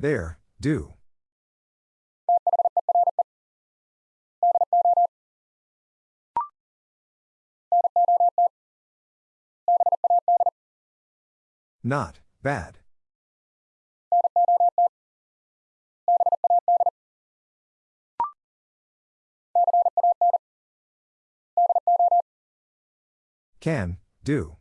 There, do. Not, bad. Can, do.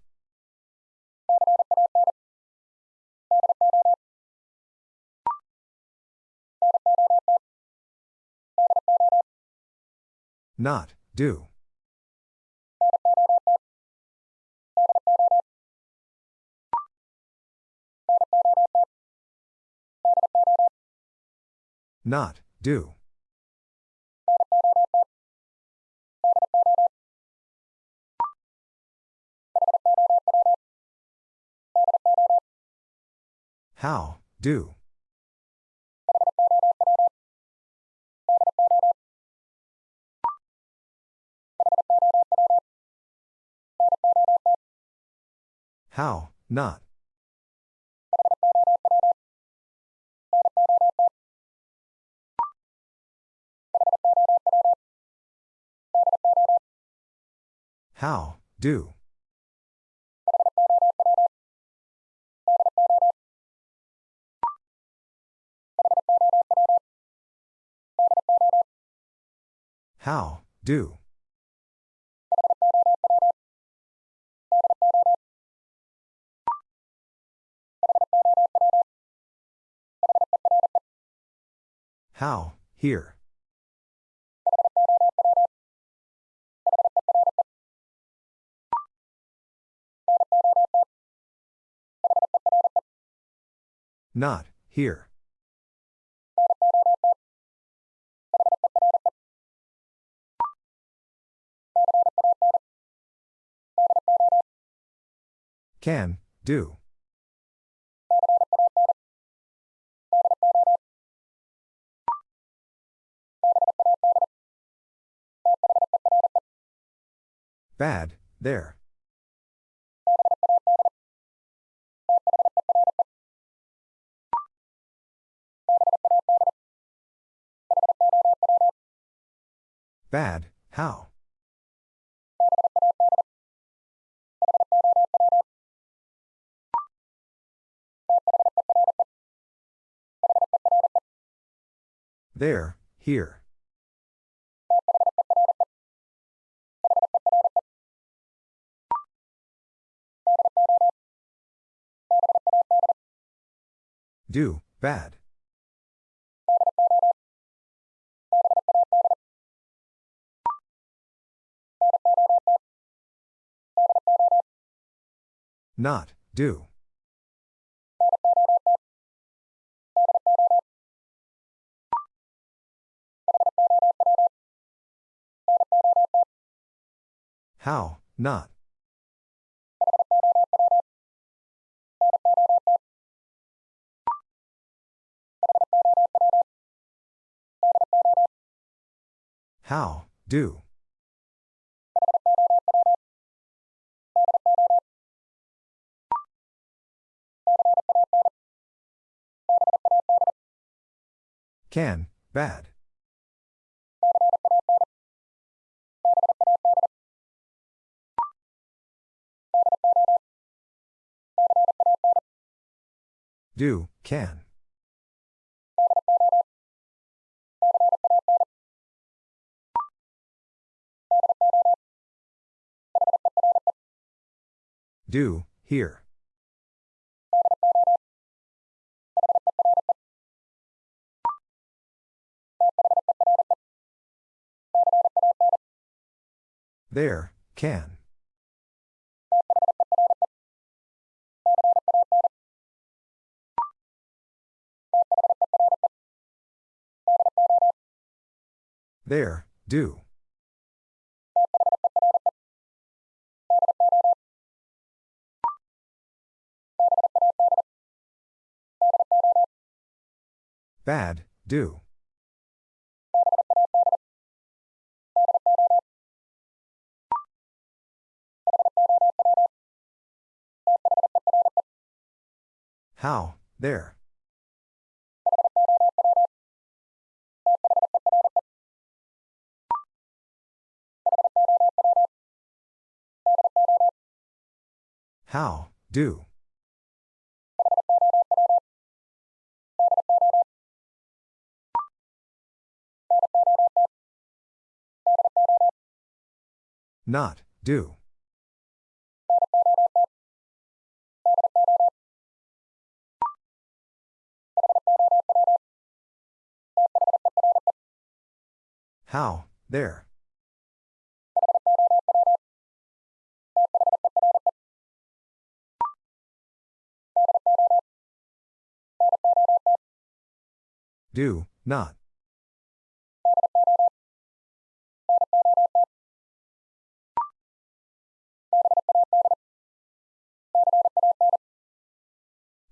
Not, do. Not, do. How, do. How, not. How, do. How, do. How, here. Not, here. Can, do. Bad, there. Bad, how? There, here. Do, bad. Not, do. How, not. How, do. Can, bad. Do, can. Do, here. There, can. There, do. Bad, do. How, there. How, do. Not, do. How, there. Do, not.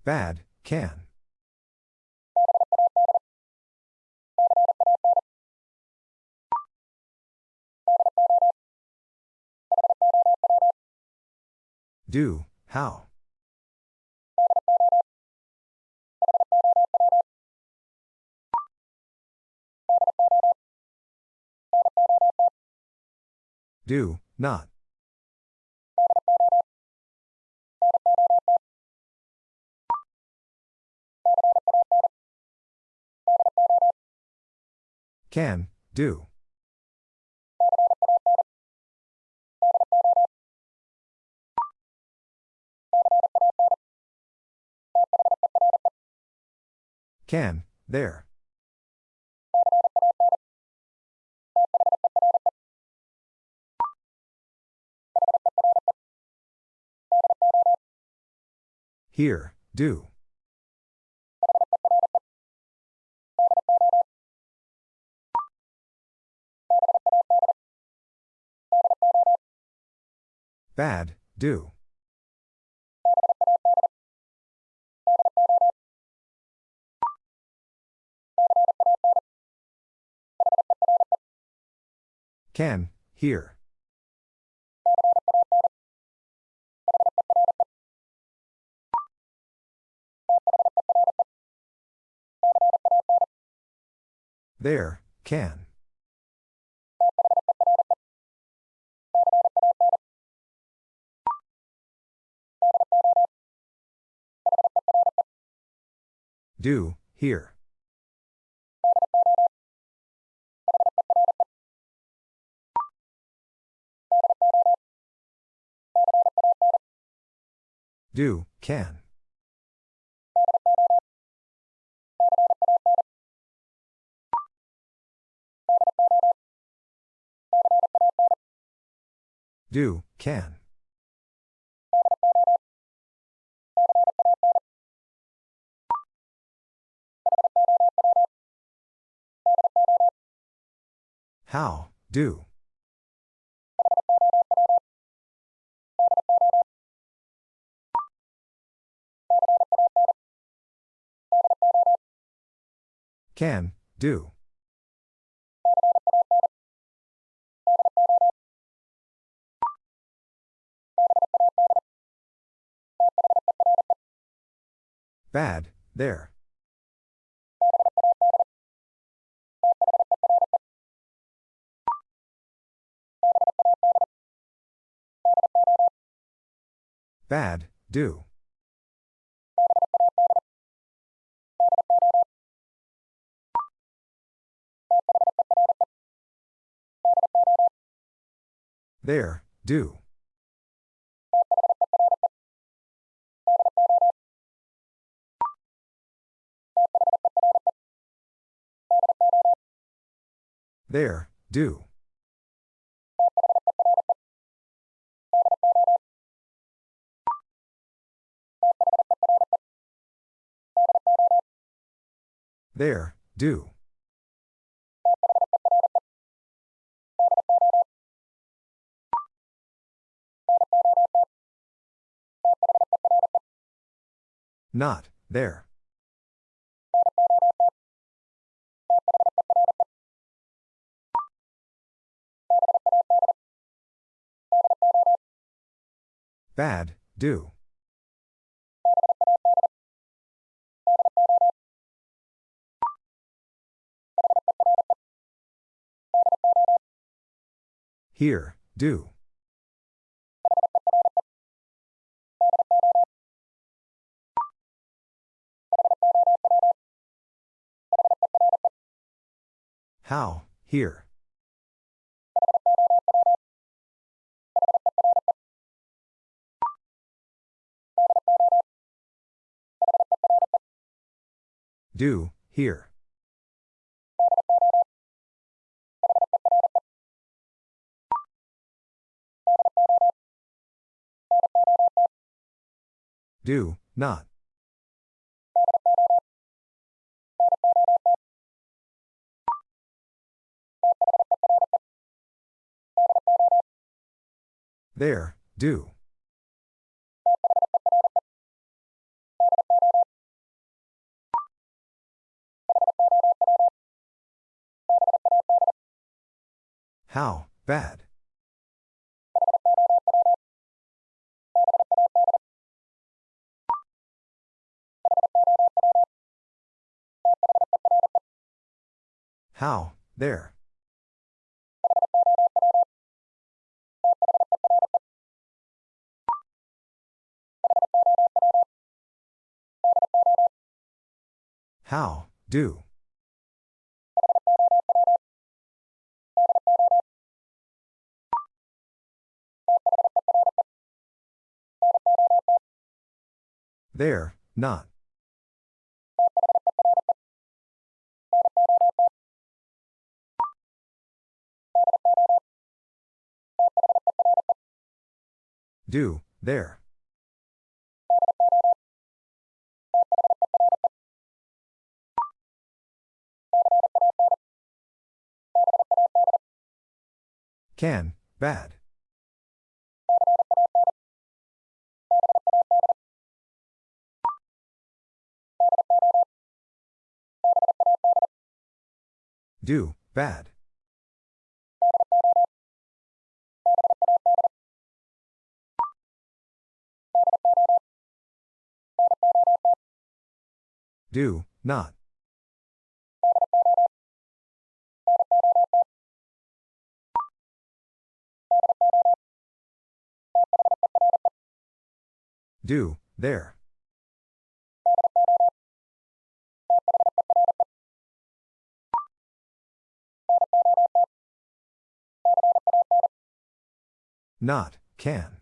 Bad, can. Do, how. Do, not. Can, do. Can, there. Here, do. Bad, do. Can, here. There, can. Do, here. Do, can. Do, can. How, do. Can, do. Bad, there. Bad, do. There, do. There, do. There, do. Not, there. Bad, do. Here, do. How, here. Do, here. Do, not. There, do. How, bad. How, there. How, do. There, not. Do, there. Can, bad. Do, bad. Do, not. Do, there. Not, can.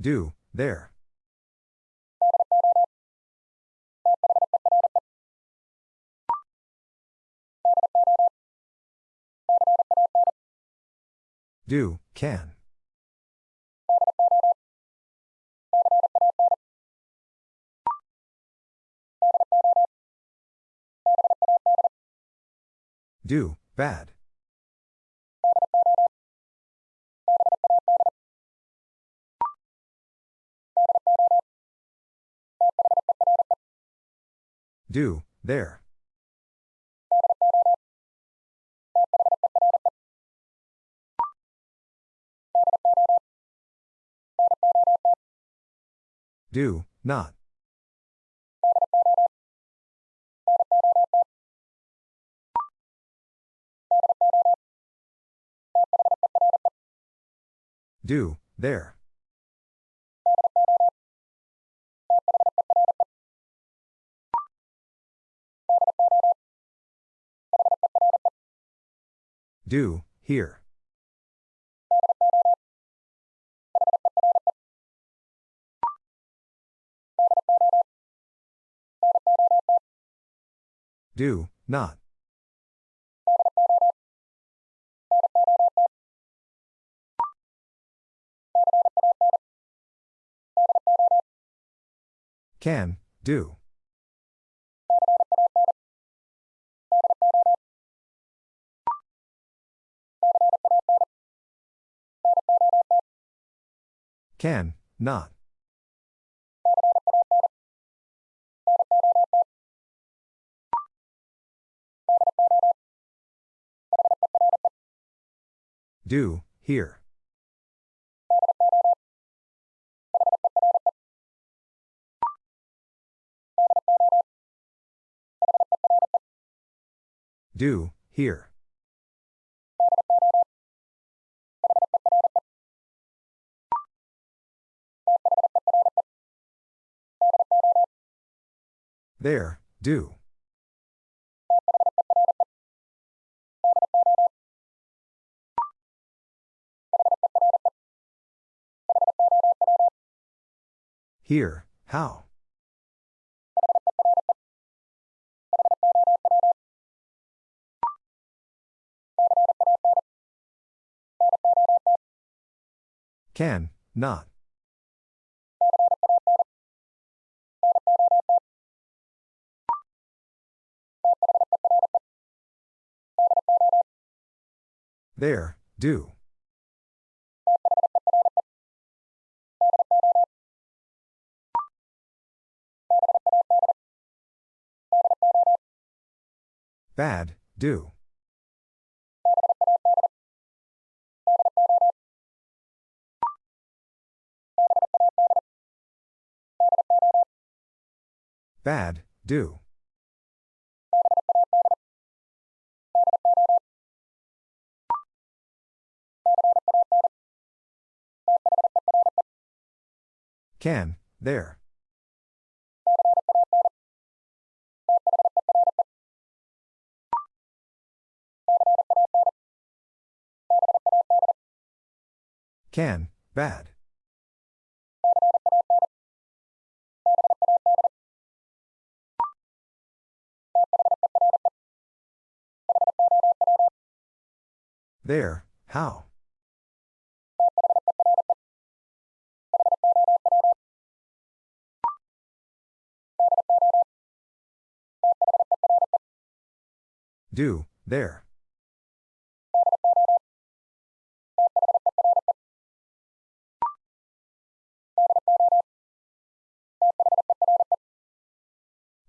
Do, there. Do, can. Do, bad. Do, there. Do, not. Do, there. Do, here. Do, not. Can, do. Can, not. Do, here. Do, here. There, do. Here, how? Can, not. There, do. Bad, do. Bad, do. Can, there. Can, bad. There, how? Do, there.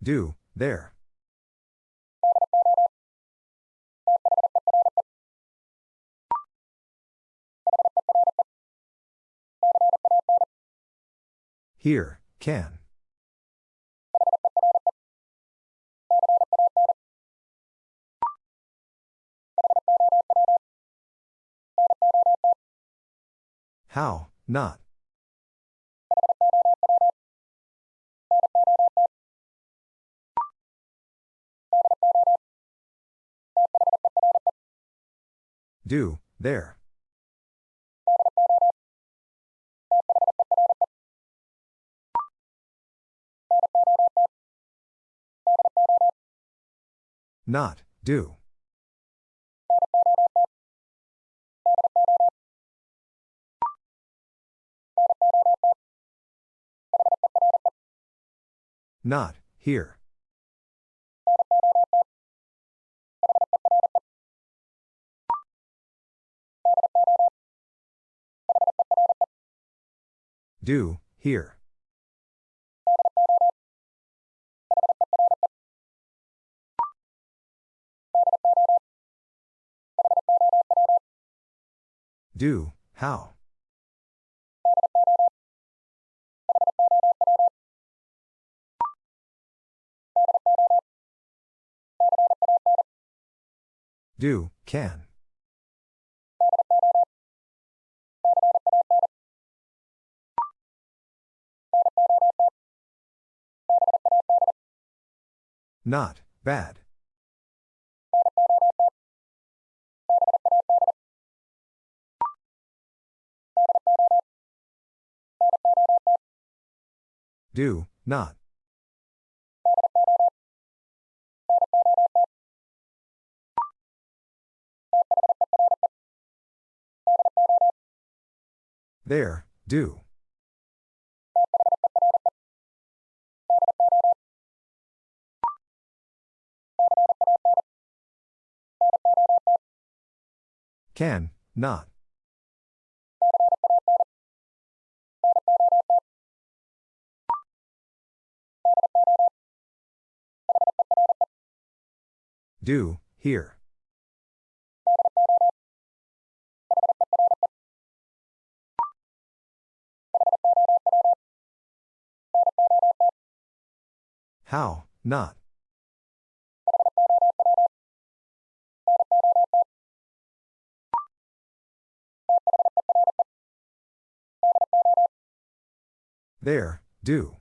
Do, there. Here, can. How, not. Do, there. Not, do. Not, here. Do, here. Do, how? Do, can. Not, bad. Do, not. There, do. Can, not. Do, here. How, not? There, do.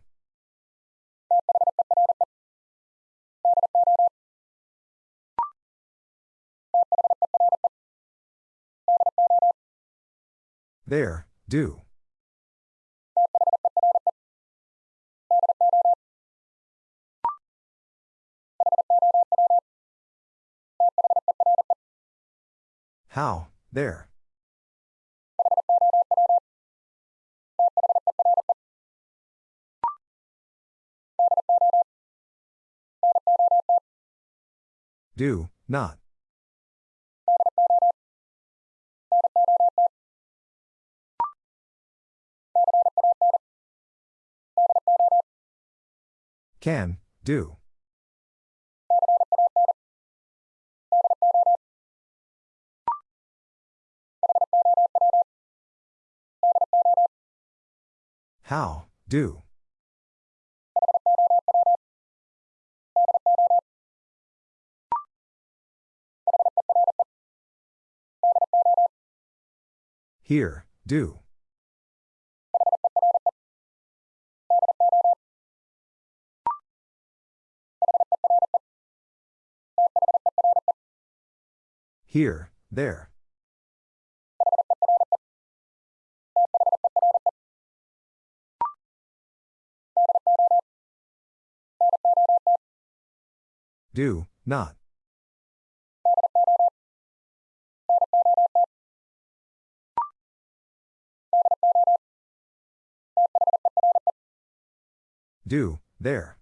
There, do. How, there. Do, not. Can, do. How, do. Here, do. Here, there. Do, not. Do, there.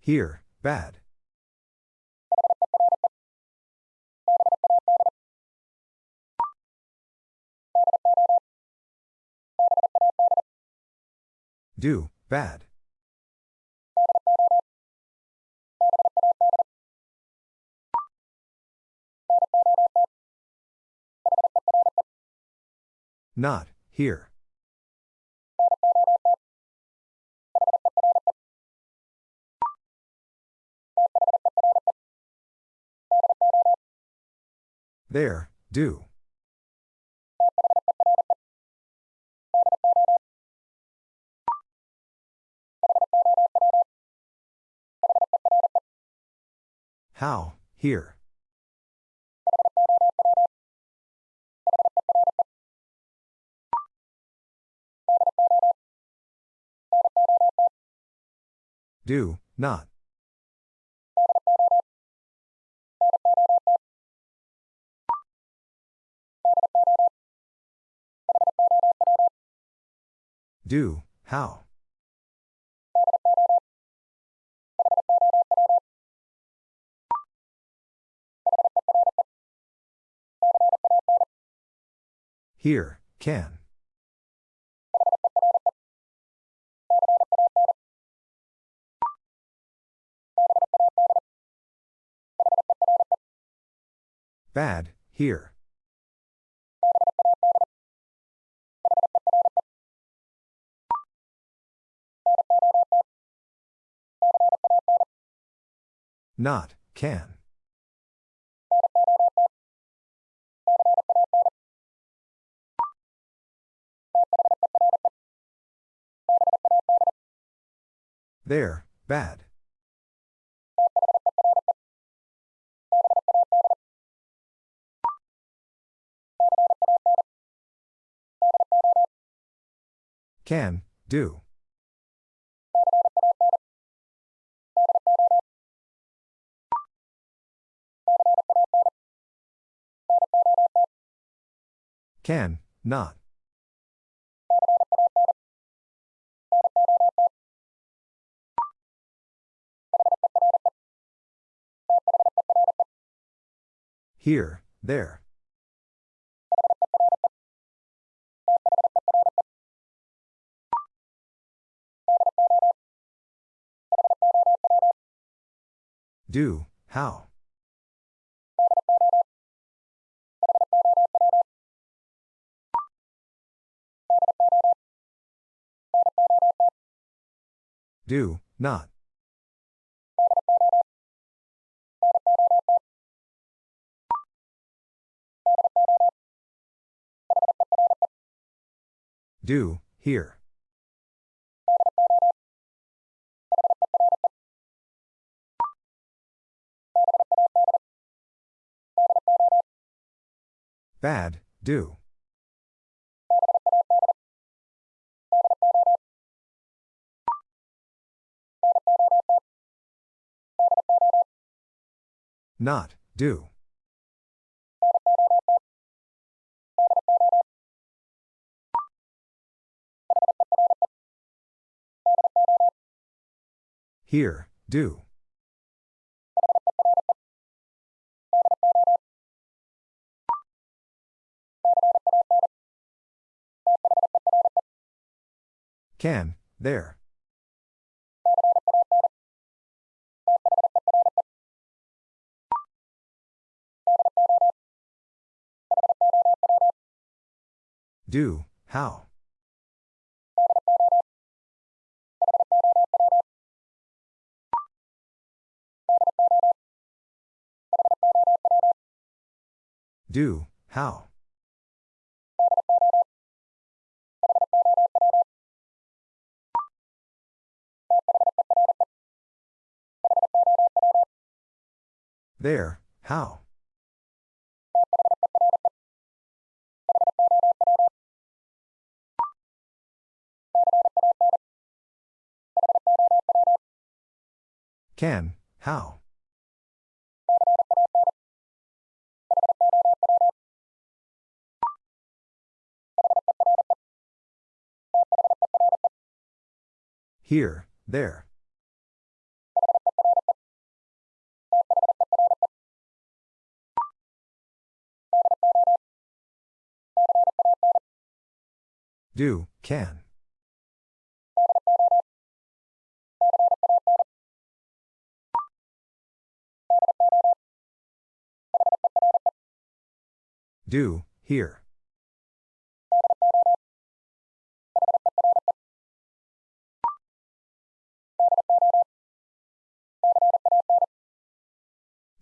Here, bad. Do, bad. Not, here. There, do. How, here. Do, not. Do, how. Here, can. Bad, here. Not, can. There, bad. Can, do. Can, not. Here, there. Do, how? Do, not. Do, here. Bad, do. Not, do. Here, do. Can, there. Do, how? Do, how? There, how? Can, how? Here, there. Do, can. Do, here.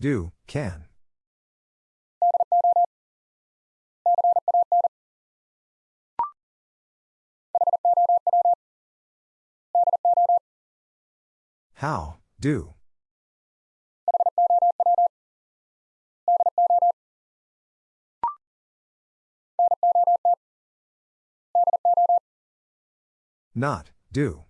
Do, can. How, do. Not, do.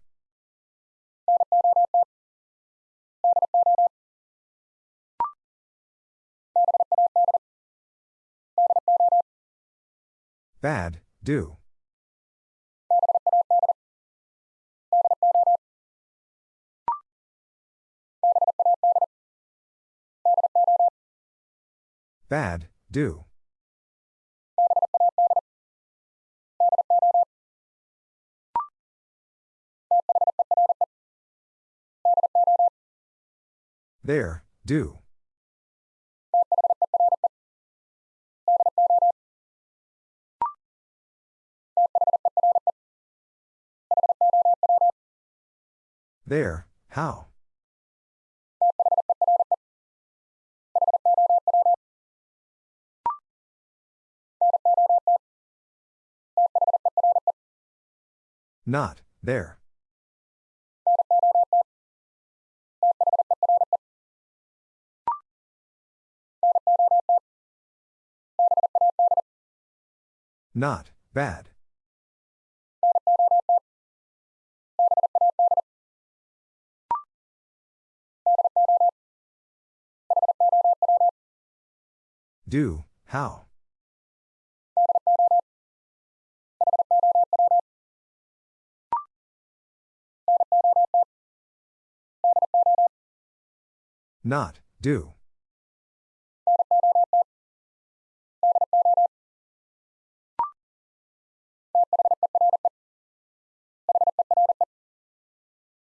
Bad, do. Bad, do. There, do. There, how? Not, there. Not, bad. Do, how? Not, do.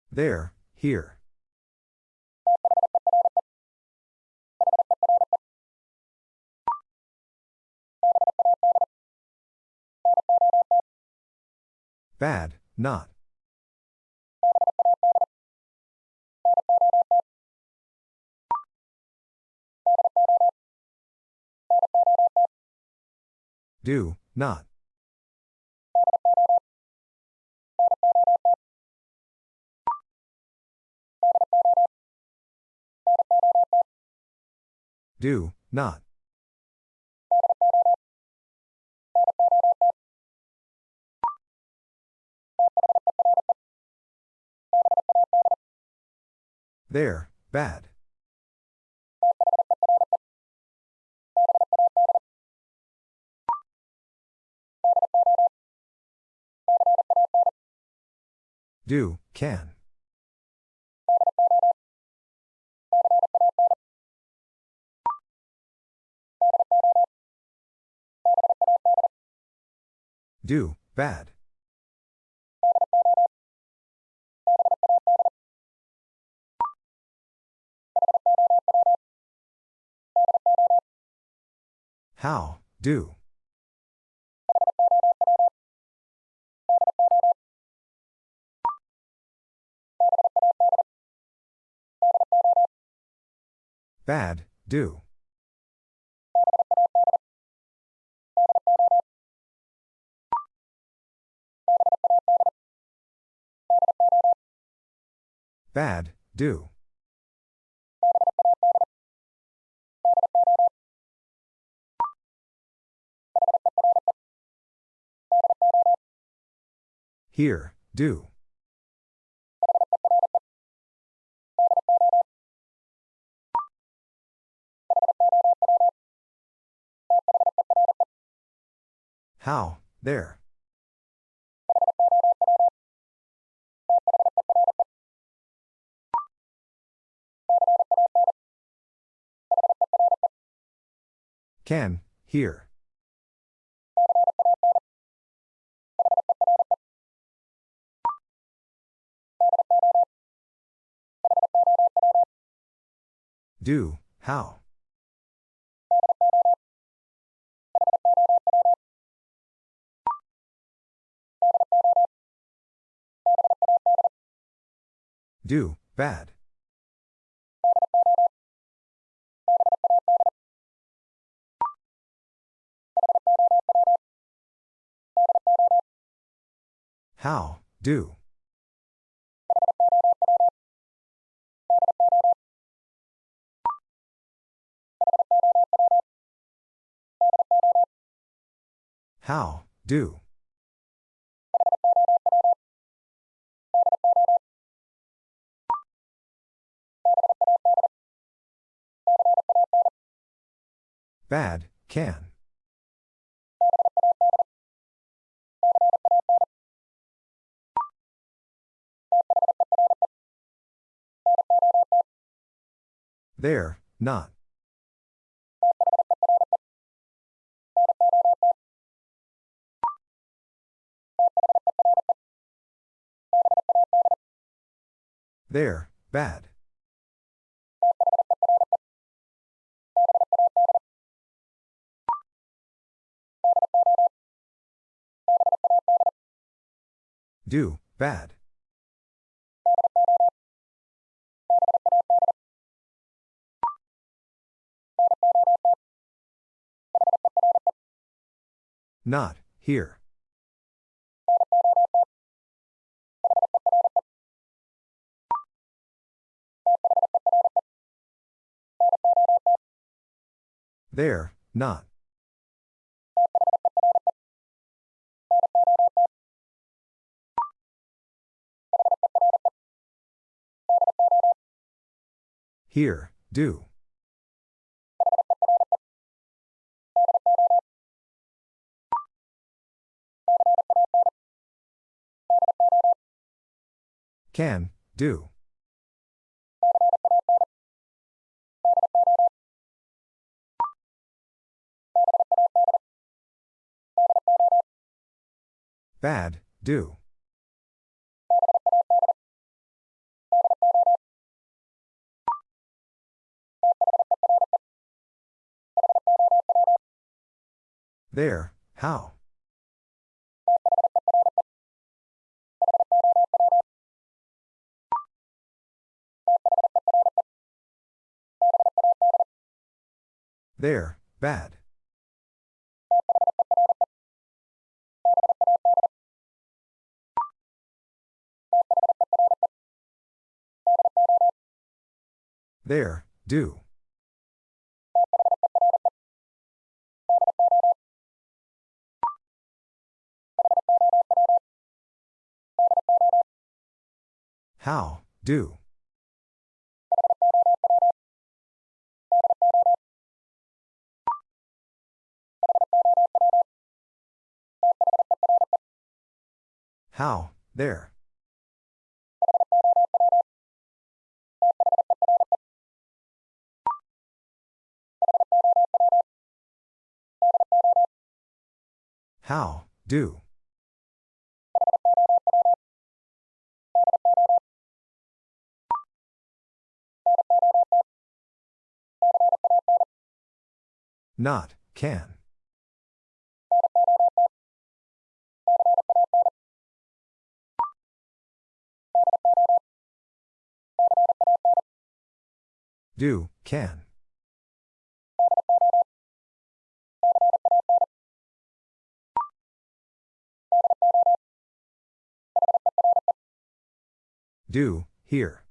There, here. Bad, not. Do, not. Do, not. There, bad. Do, can. Do, bad. How, do. Bad, do. Bad, do. Here, do. How, there. Can, here. Do, how. Do, bad. How, do. How, do. Bad, can. There, not. There, bad. Do, bad. Not, here. There, not. Here, do. Can, do. Bad, do. There, how? There, bad. There, do. How, do. How, there. How, do. Not, can. Do, can. Do, here.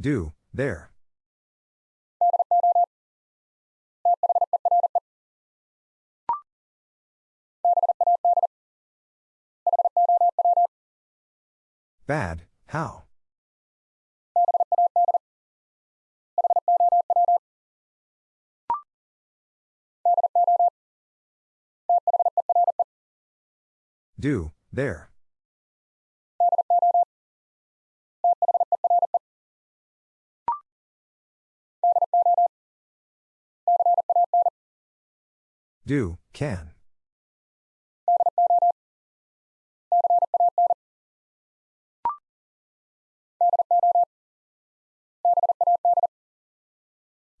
Do, there. Bad, how? Do, there. Do, can.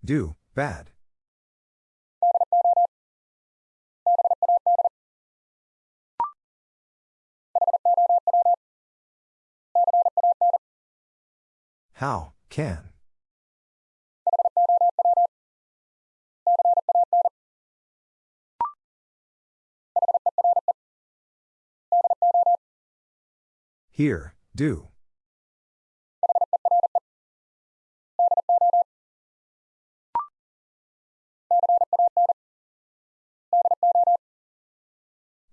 Do, bad. How, can. Here, do.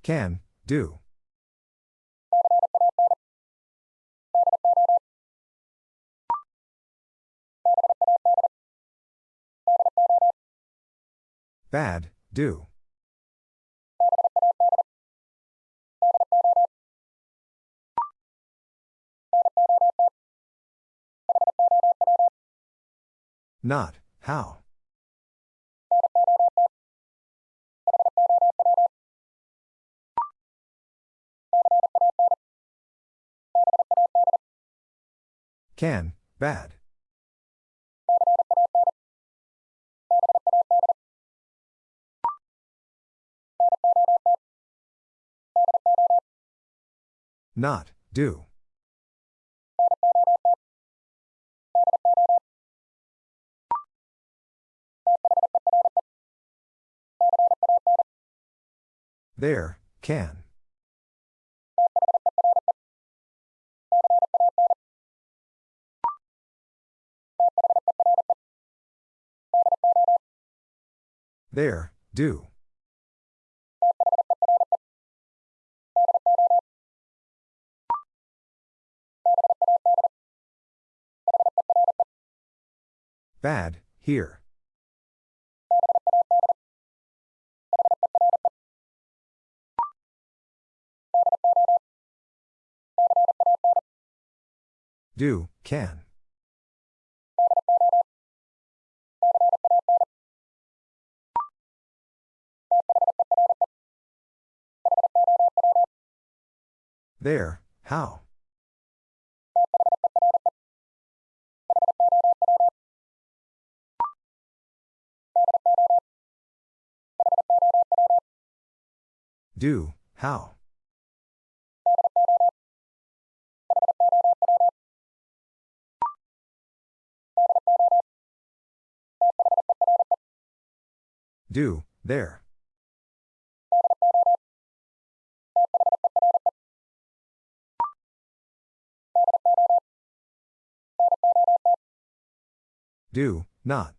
Can, do. Bad, do. Not, how. Can, bad. Not, do. There, can. There, do. Bad, here. Do, can. There, how? Do, how? Do, there. Do, not.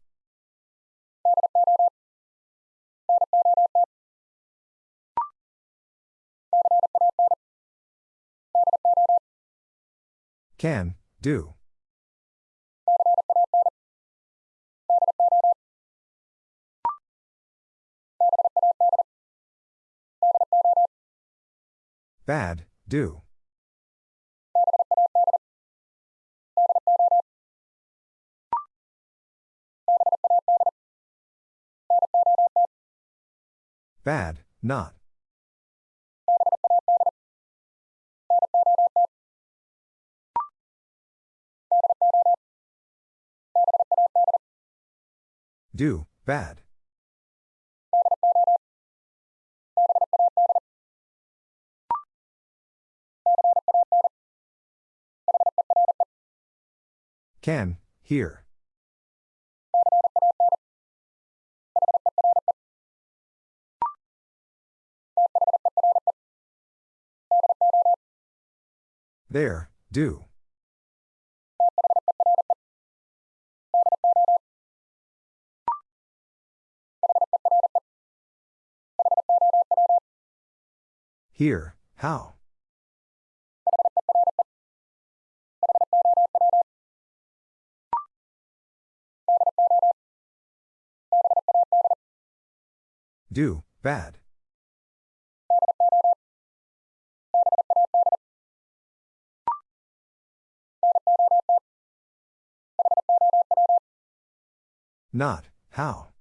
Can, do. Bad, do. Bad, not. Do, bad. Can, here. There, do. Here, how? Do, bad. Not, how?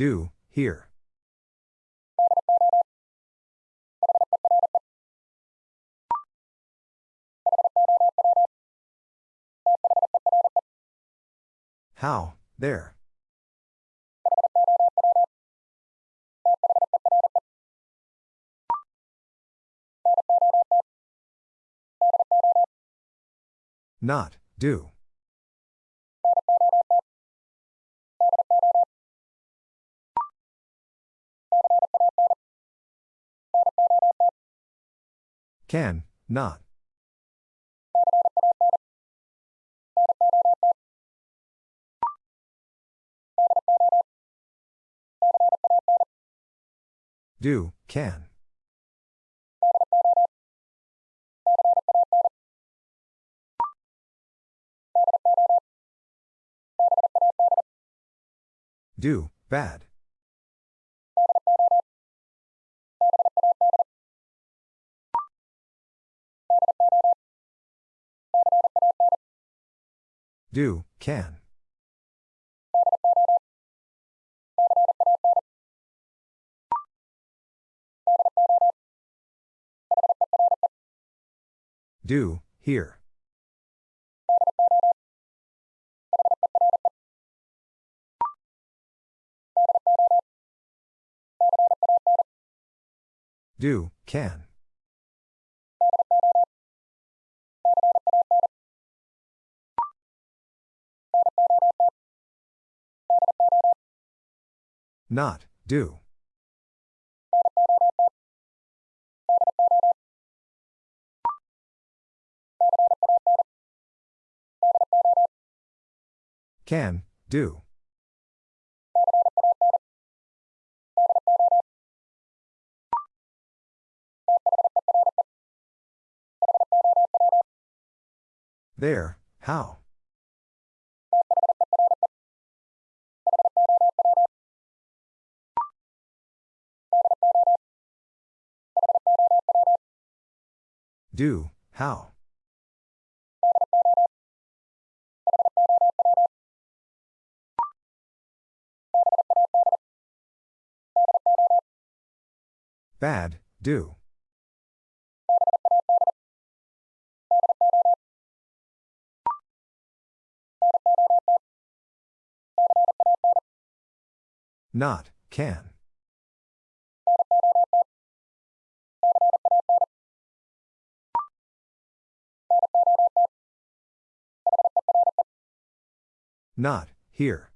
Do, here. How, there. Not, do. Can, not. Do, can. Do, bad. Do, can. Do, here. Do, can. Not, do. Can, do. There, how? Do, how? Bad, do. Not, can. Not, here.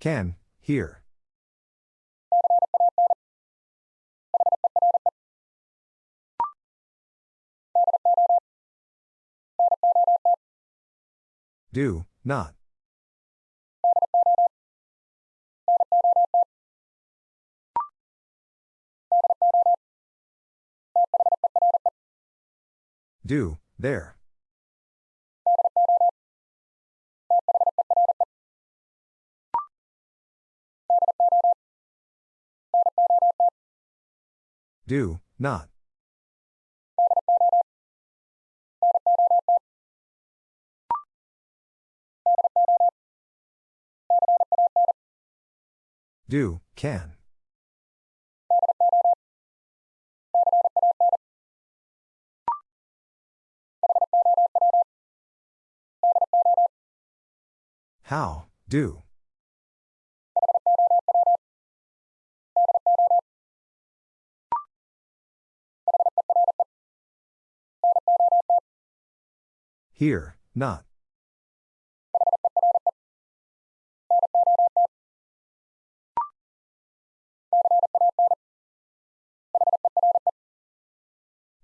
Can, here. Do, not. Do, there. Do, not. Do, can. How, do. Here, not.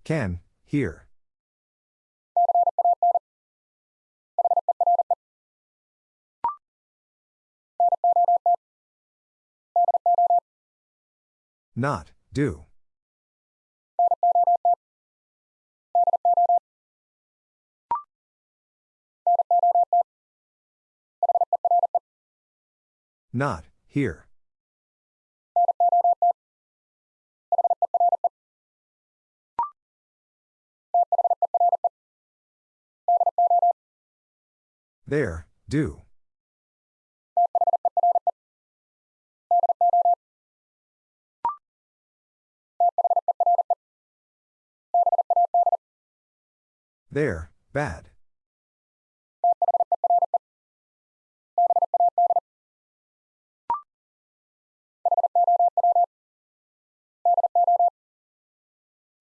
Can, here. Not, do. Not, here. There, do. There, bad.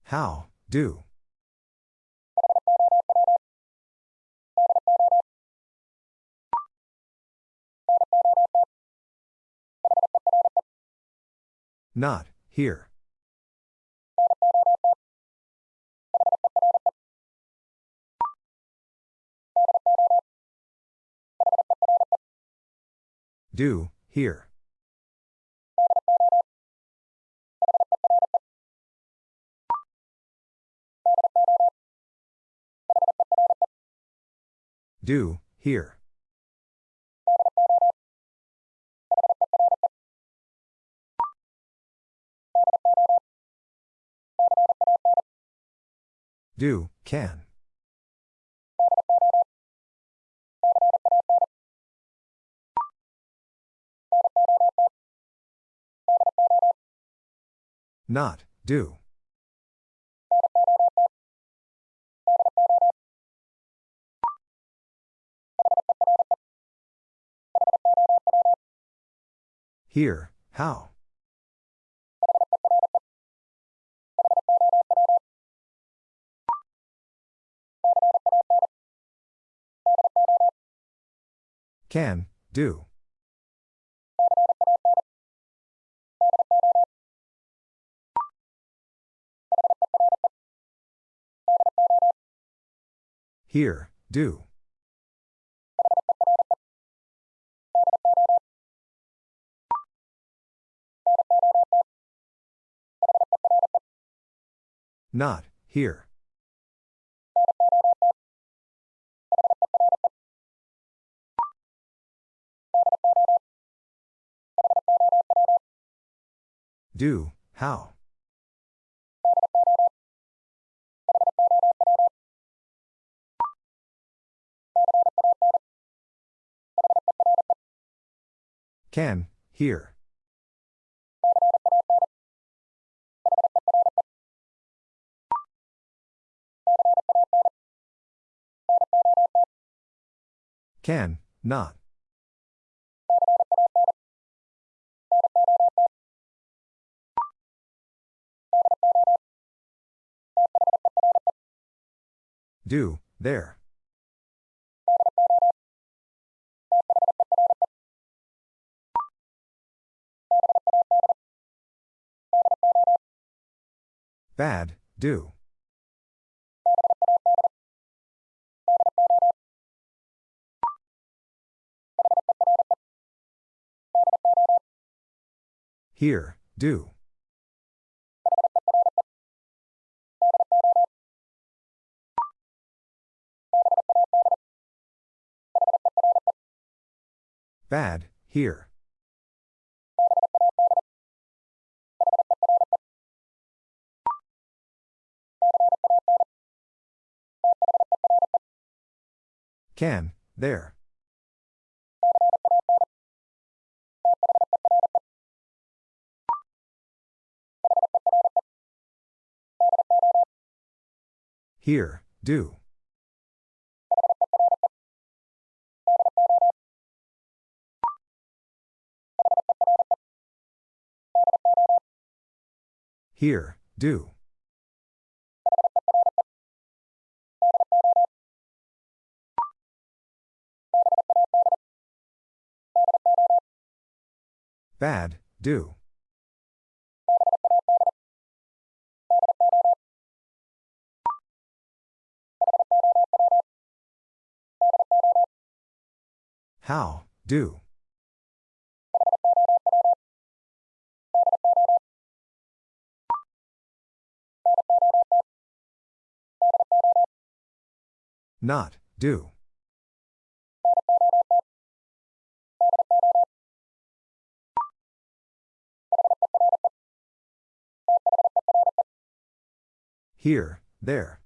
How, do. Not, here. Do, here. Do, here. Do, can. Not, do. Here, how? Can, do. Here, do. Not, here. Do, how? Can, here. Can, not. Do, there. Bad, do. Here, do. Bad, here. Can, there. Here, do. Here, do. Bad, do. How, do. Not, do. Here, there.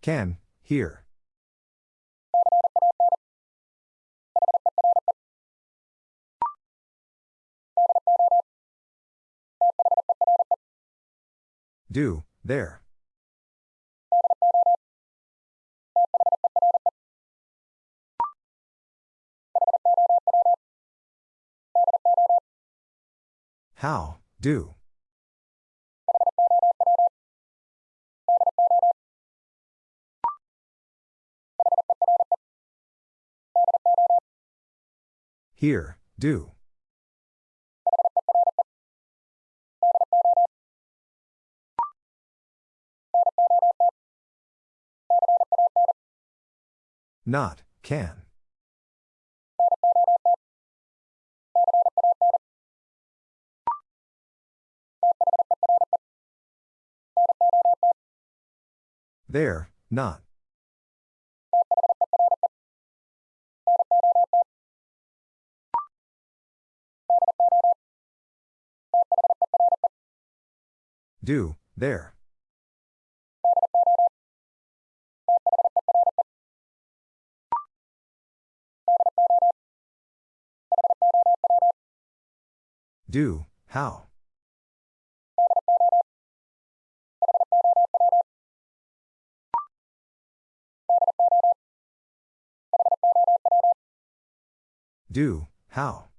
Can, here. Do, there. How, do. Here, do. Not, can. There, not. Do, there. Do, how? Do, how?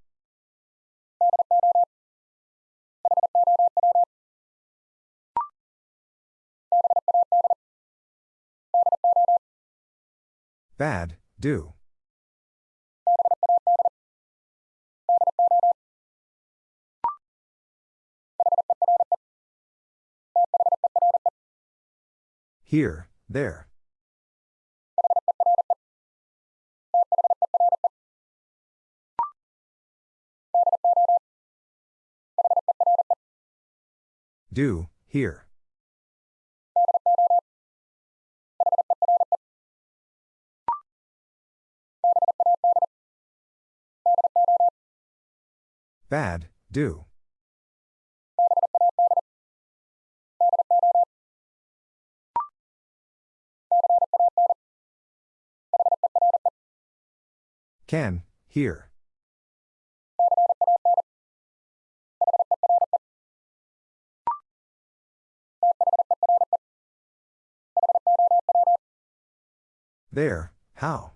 Bad, do. Here, there. Do, here. Bad, do. Can, here. There, how?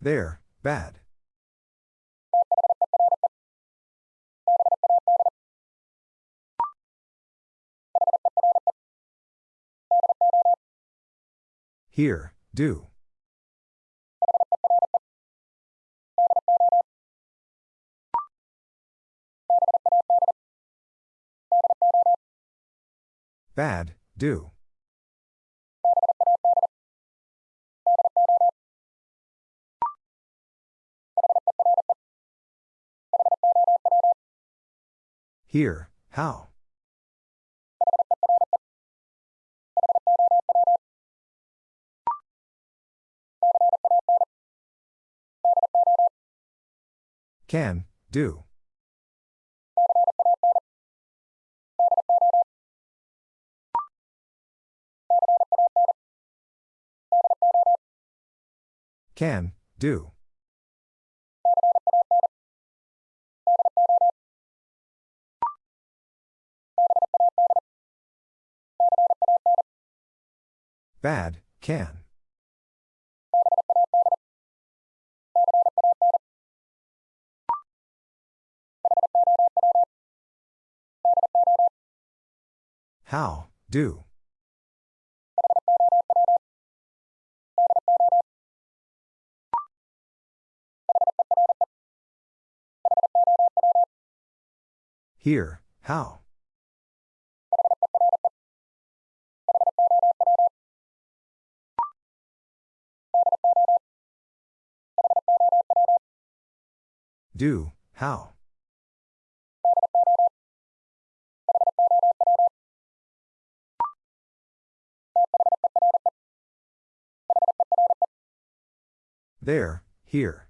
There, bad. Here, do. Bad, do. Here, how? Can, do. Can, do. Bad, can. How, do. Here, how? Do, how? There, here.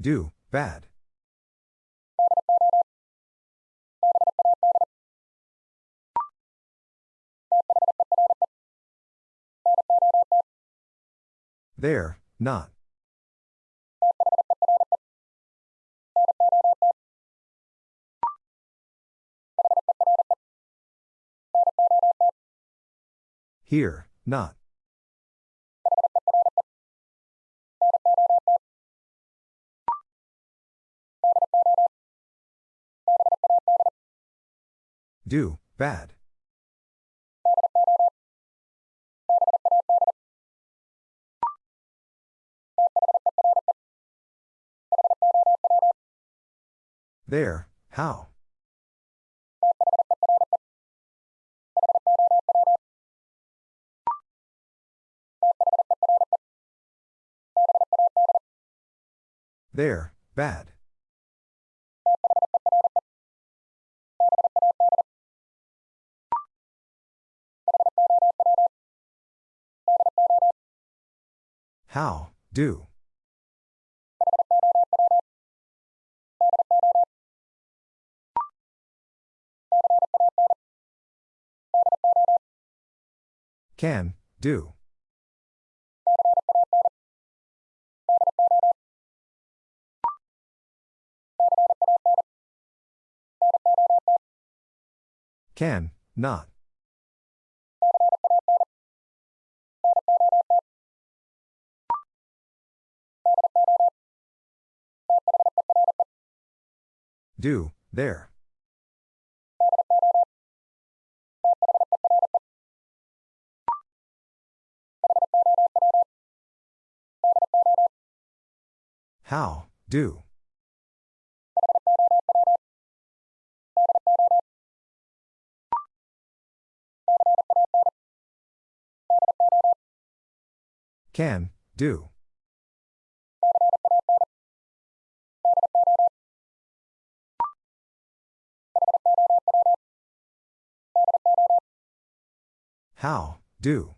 Do, bad. There, not. Here, not. Do, bad. There, how? There, bad. How, do. Can, do. Can, not. Do, there. How, do. Can, do. How, do.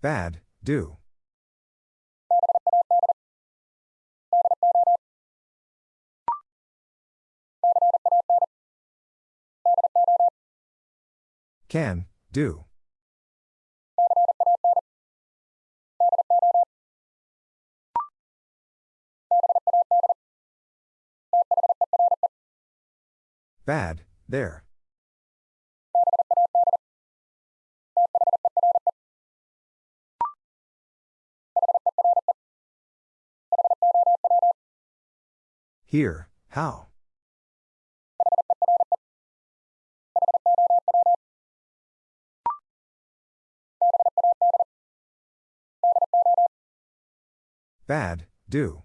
Bad, do. Can, do. Bad, there. Here, how? Bad, do.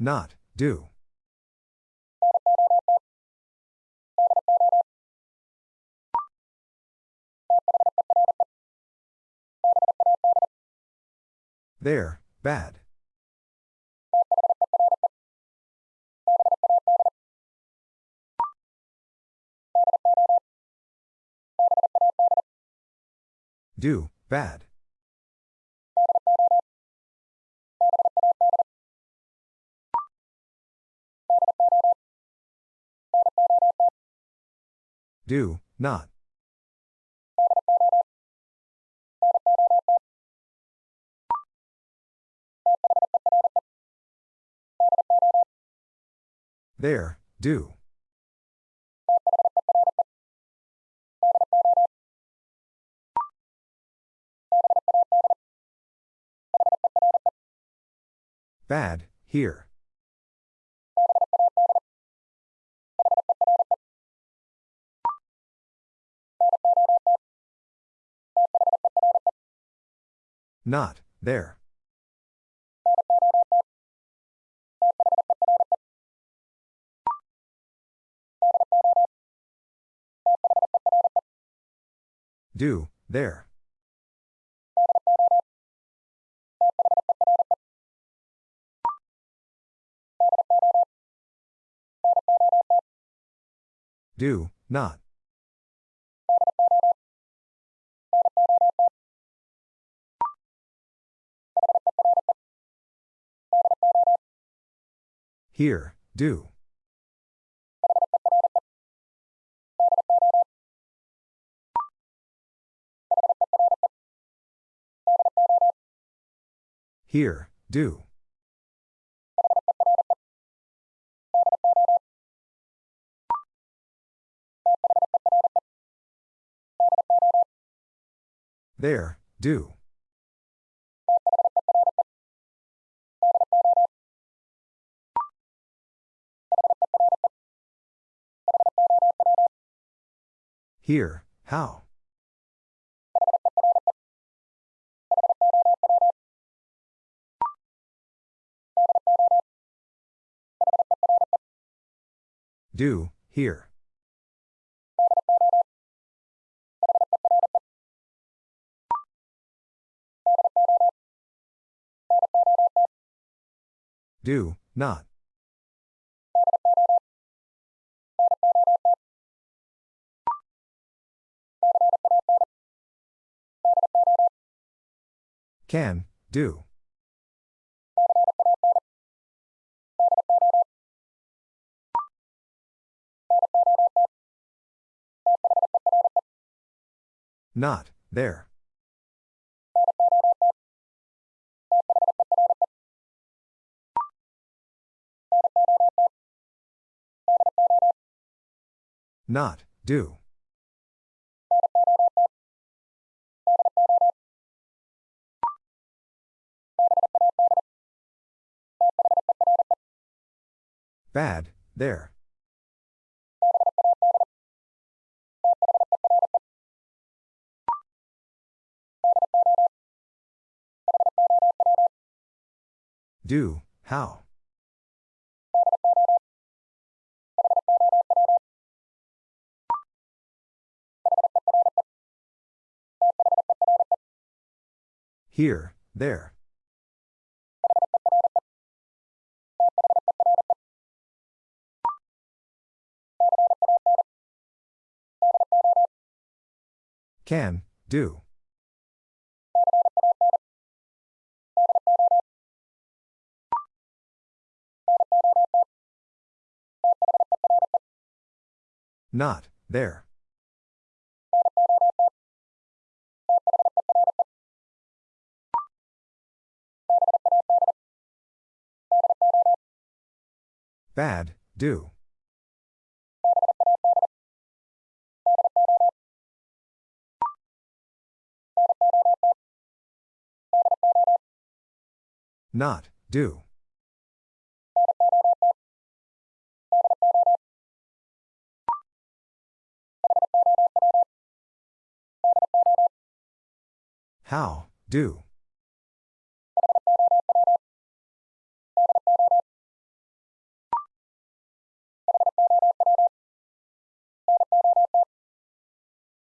Not, do. There, bad. Do, bad. Do, not. There, do. Bad, here. Not, there. Do, there. Do, not. Here, do. Here, do. There, do. Here, how? Do, here. Do, not. Can, do. Not, there. Not, do. Bad, there. Do, how? Here, there. Can, do. Not, there. Bad, do. Not, do. How, do.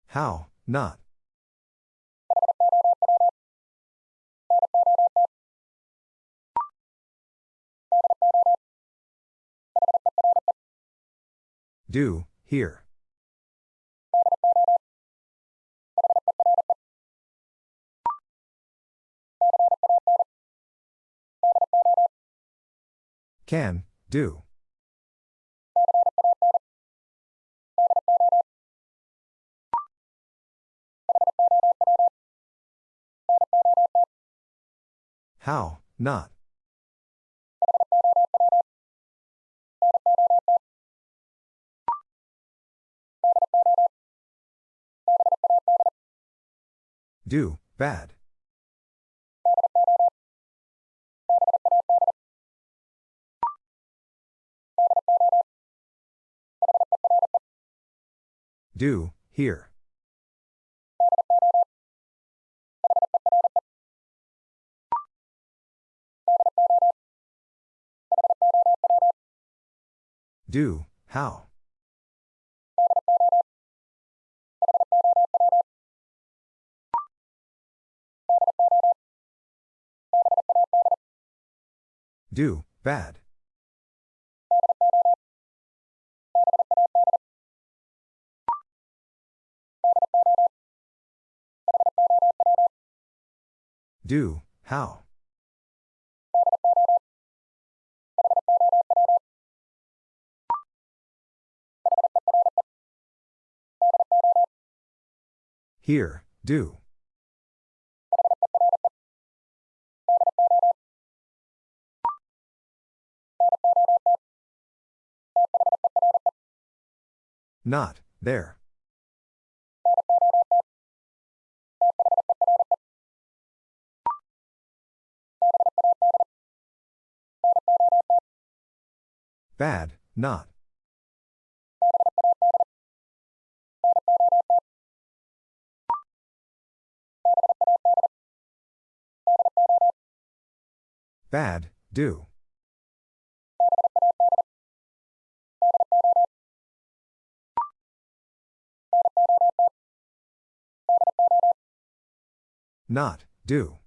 How, not. Do, here. Can, do. How, not. Do, bad. Do, here. Do, how. Do, bad. Do, how. Here, do. Not, there. Bad, not. Bad, do. Not, do.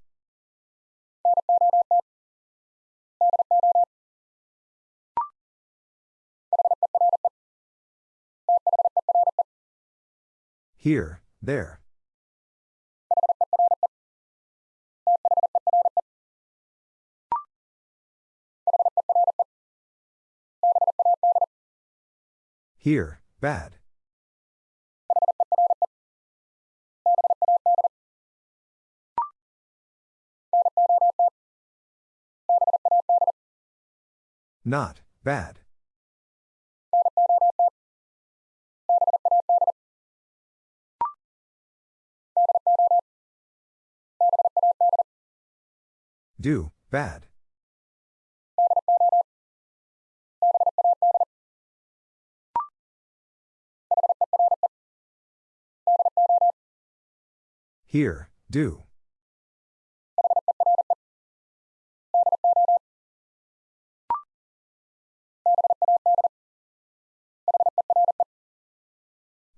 Here, there. Here, bad. Not, bad. Do, bad. Here, do.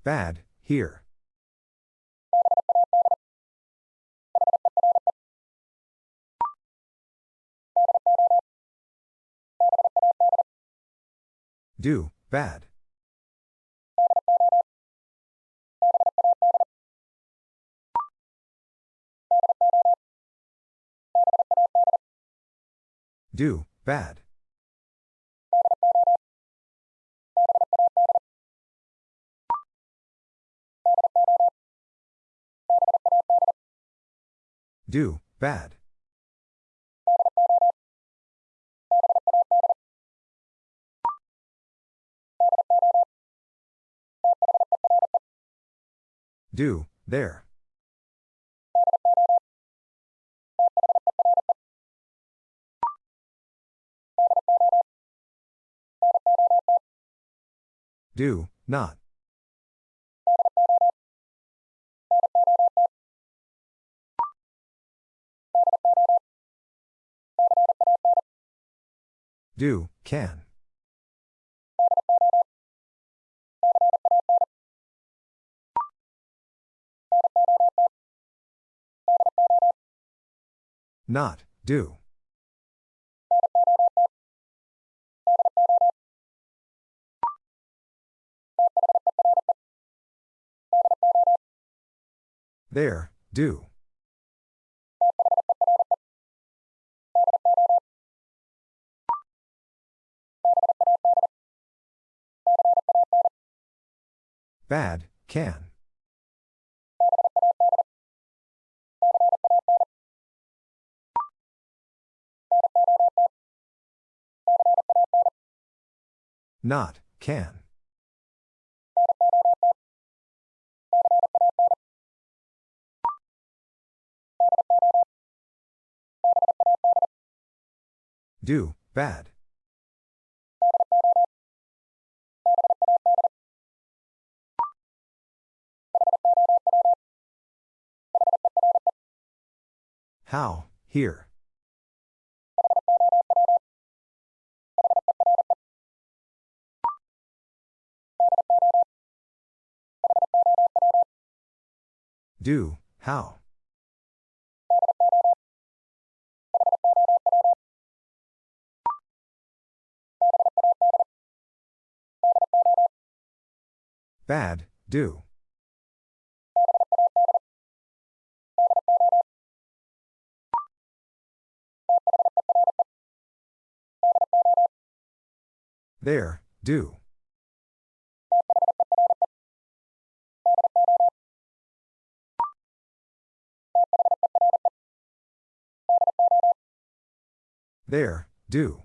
Bad, here. Do, bad. Do, bad. Do, bad. Do, there. Do, not. Do, can. Not, do. There, do. Bad, can. Not, can. Do, bad. How, here. Do, how. Bad, do. There, do. There, do.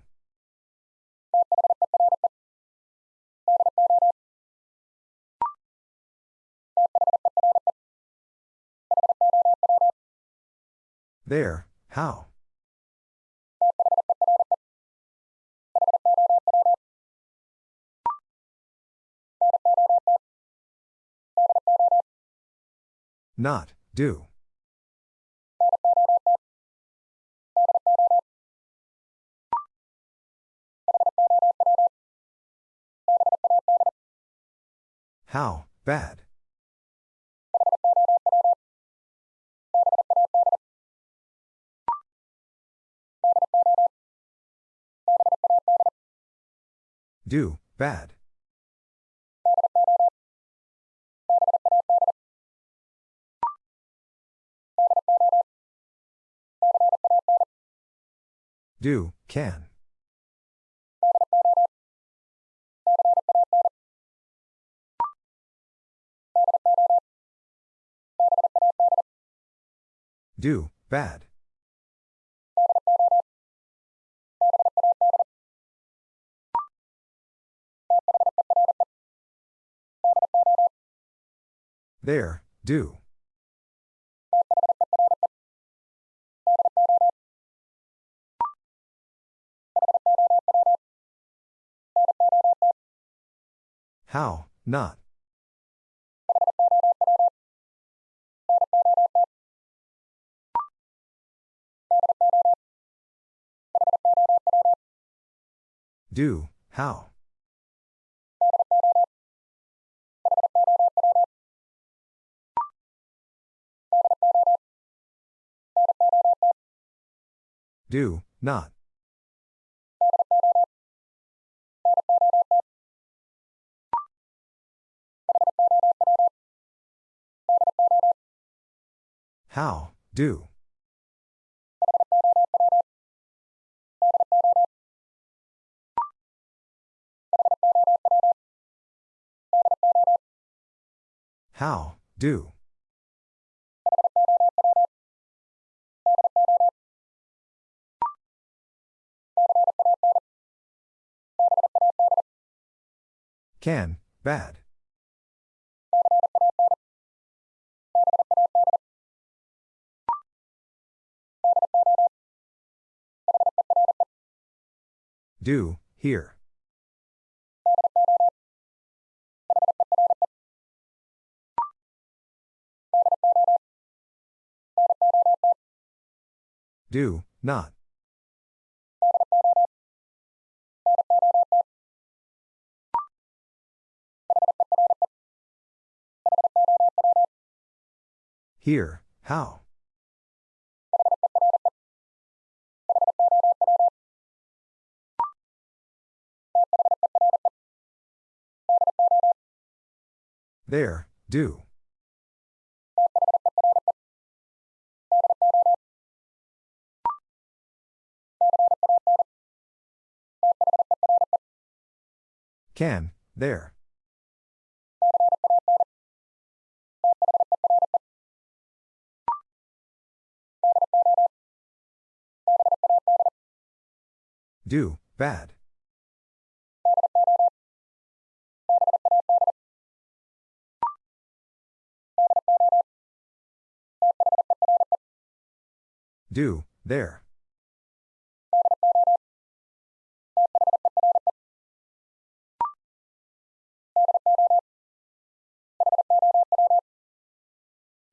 There, how. Not, do. How, bad. Do, bad. Do, can. Do, bad. There, do. How, not. Do, how. Do, not. How, do. How, do. Can, bad. Do, here. Do, not. Here, how? There, do. Can, there. Do, bad. Do, there.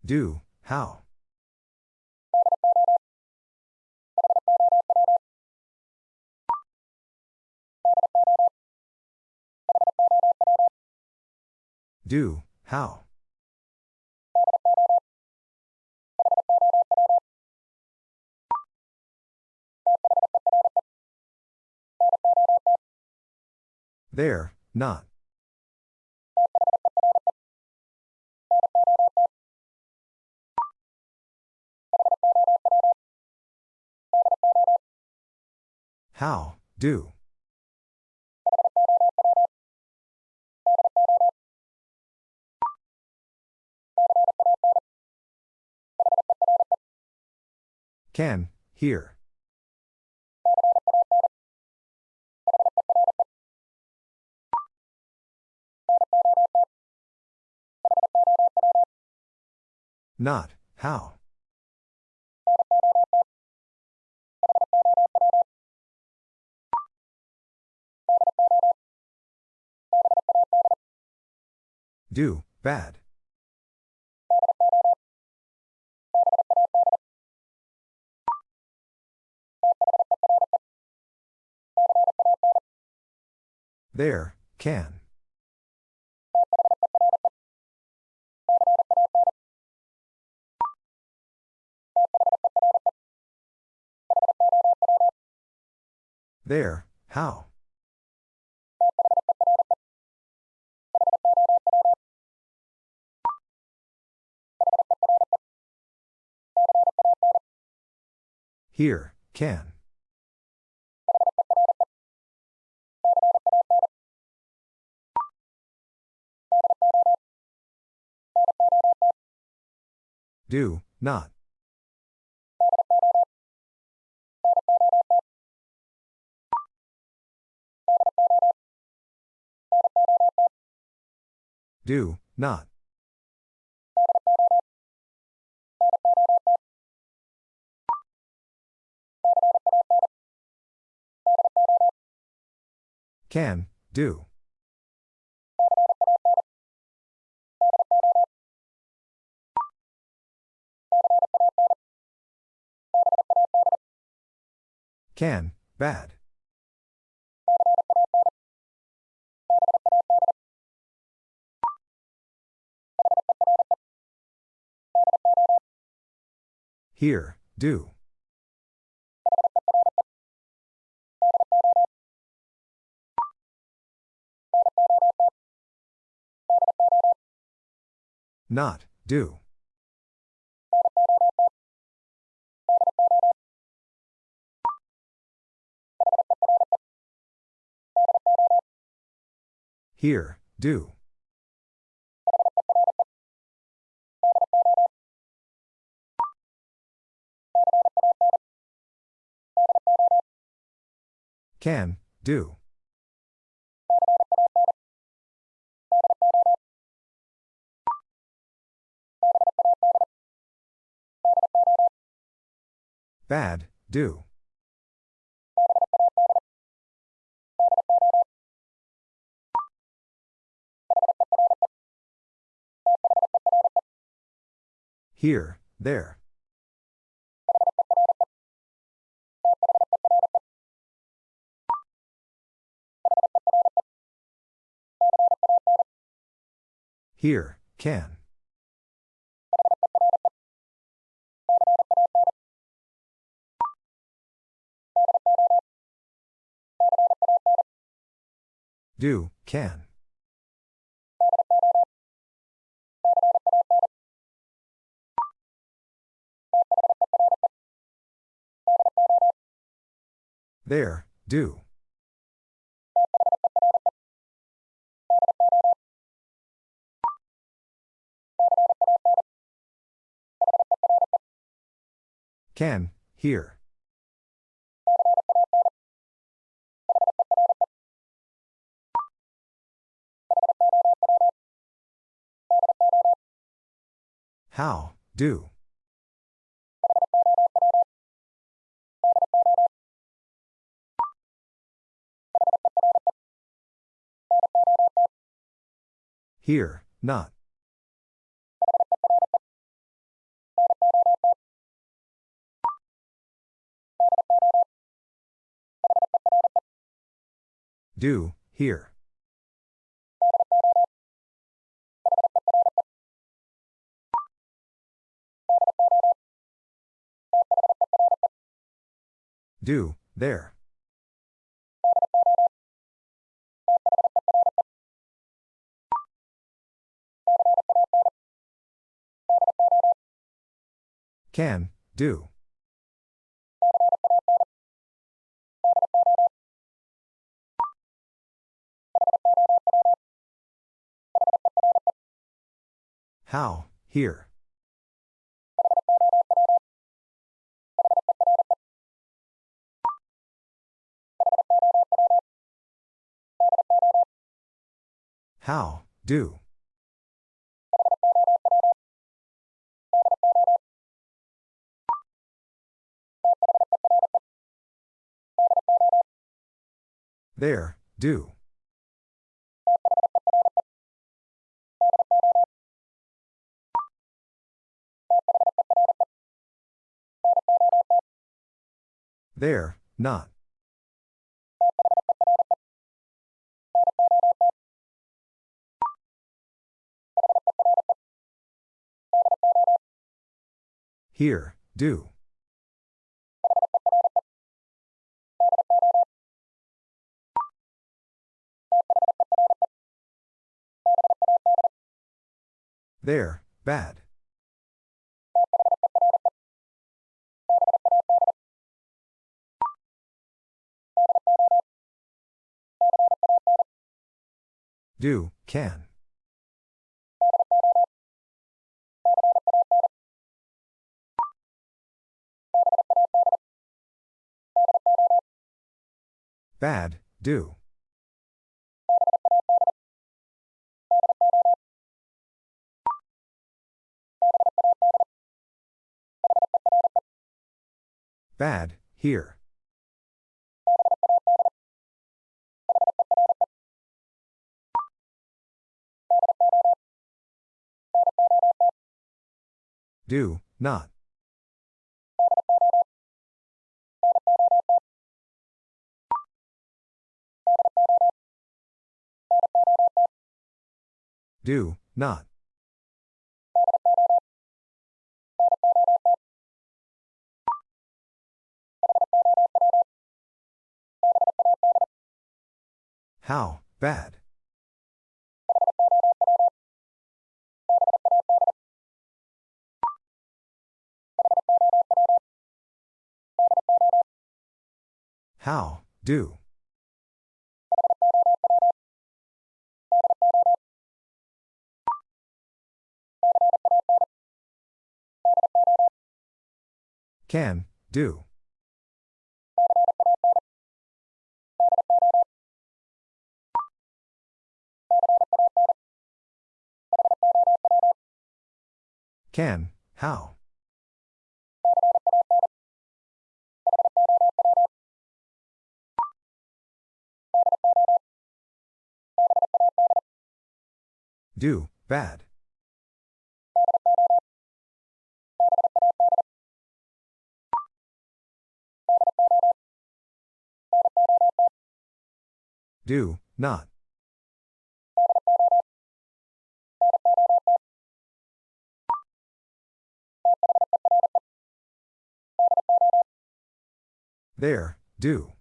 Do, how? Do, how? There, not. How, do. Can, here. Not, how. Do, bad. There, can. There, how? Here, can. Do, not. Do, not. Can, do. Can, bad. Here, do. Not, do. Here, do. Can, do. Bad, do. Here, there. Here, can. Do, can. There, do. Can, here. How, do. Here, not. Do, here. Do, there. Can, do. How, here. How, do. There, do. There, not. Here, do. There, bad. Do, can. Bad, do. Bad, here. Do, not. Do, not. How, bad. How, do. Can, do. Can, how. Do, bad. Do, not. There, do.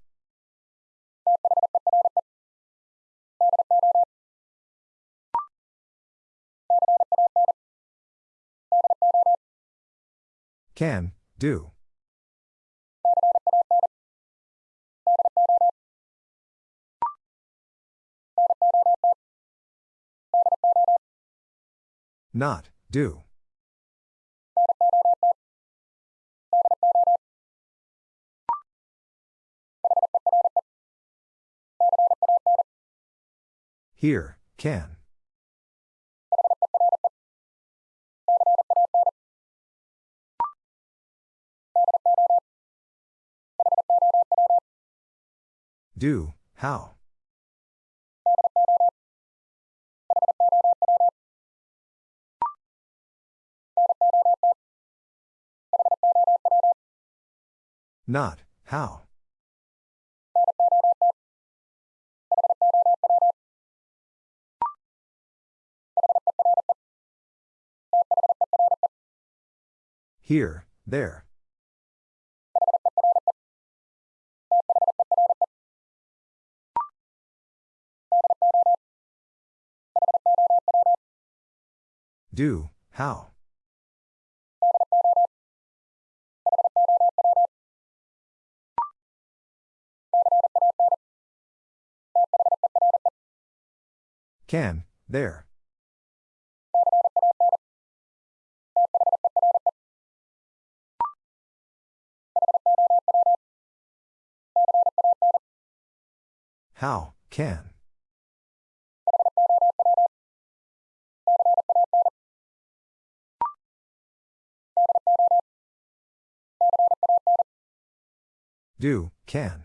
Can, do. Not, do. Here, can. Do, how. Not, how. Here, there. Do, how. Can, there. How, can. Do, can.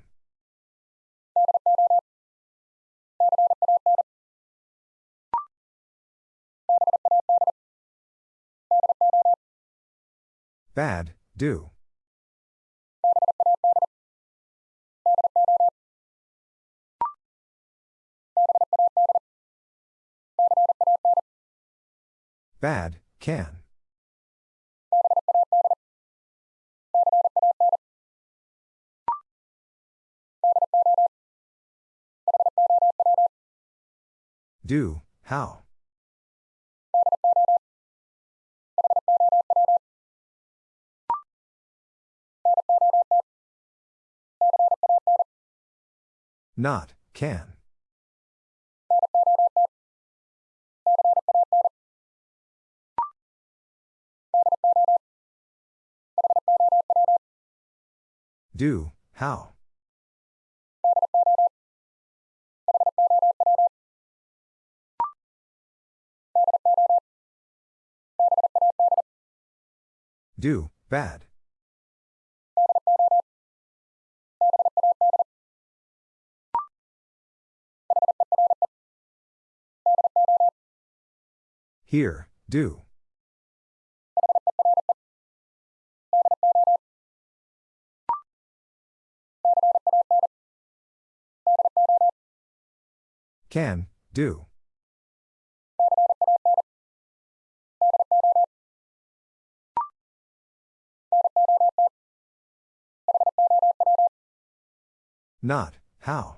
Bad, do. Bad, can. Do, how. Not, can. Do, how. Do, bad. Here, do. Can, do. Not, how.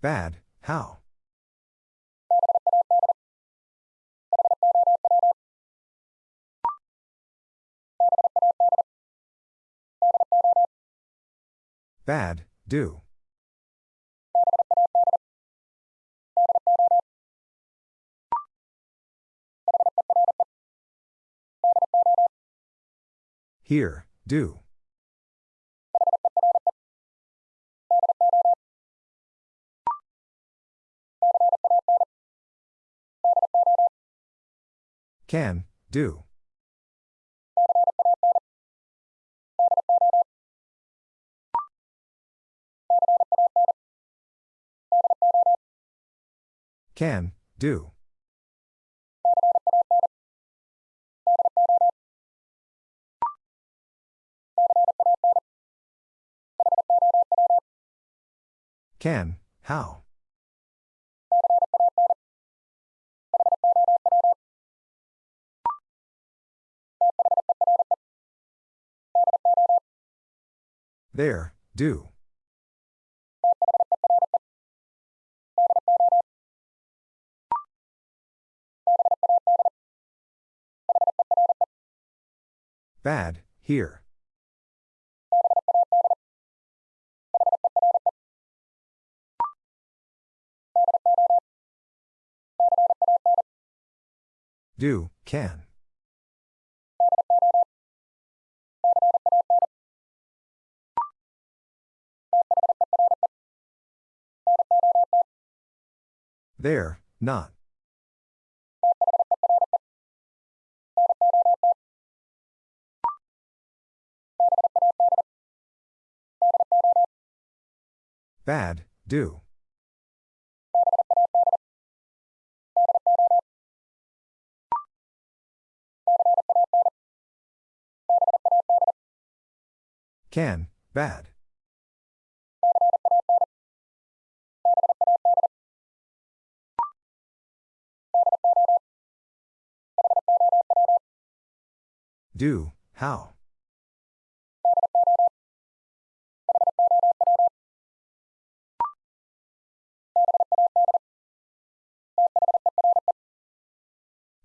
Bad, how. Bad, do. Here, do. Can, do. Can, do. Can, how. There, do. Bad, here. Do, can. There, not. Bad, do. Can, bad. Do, how?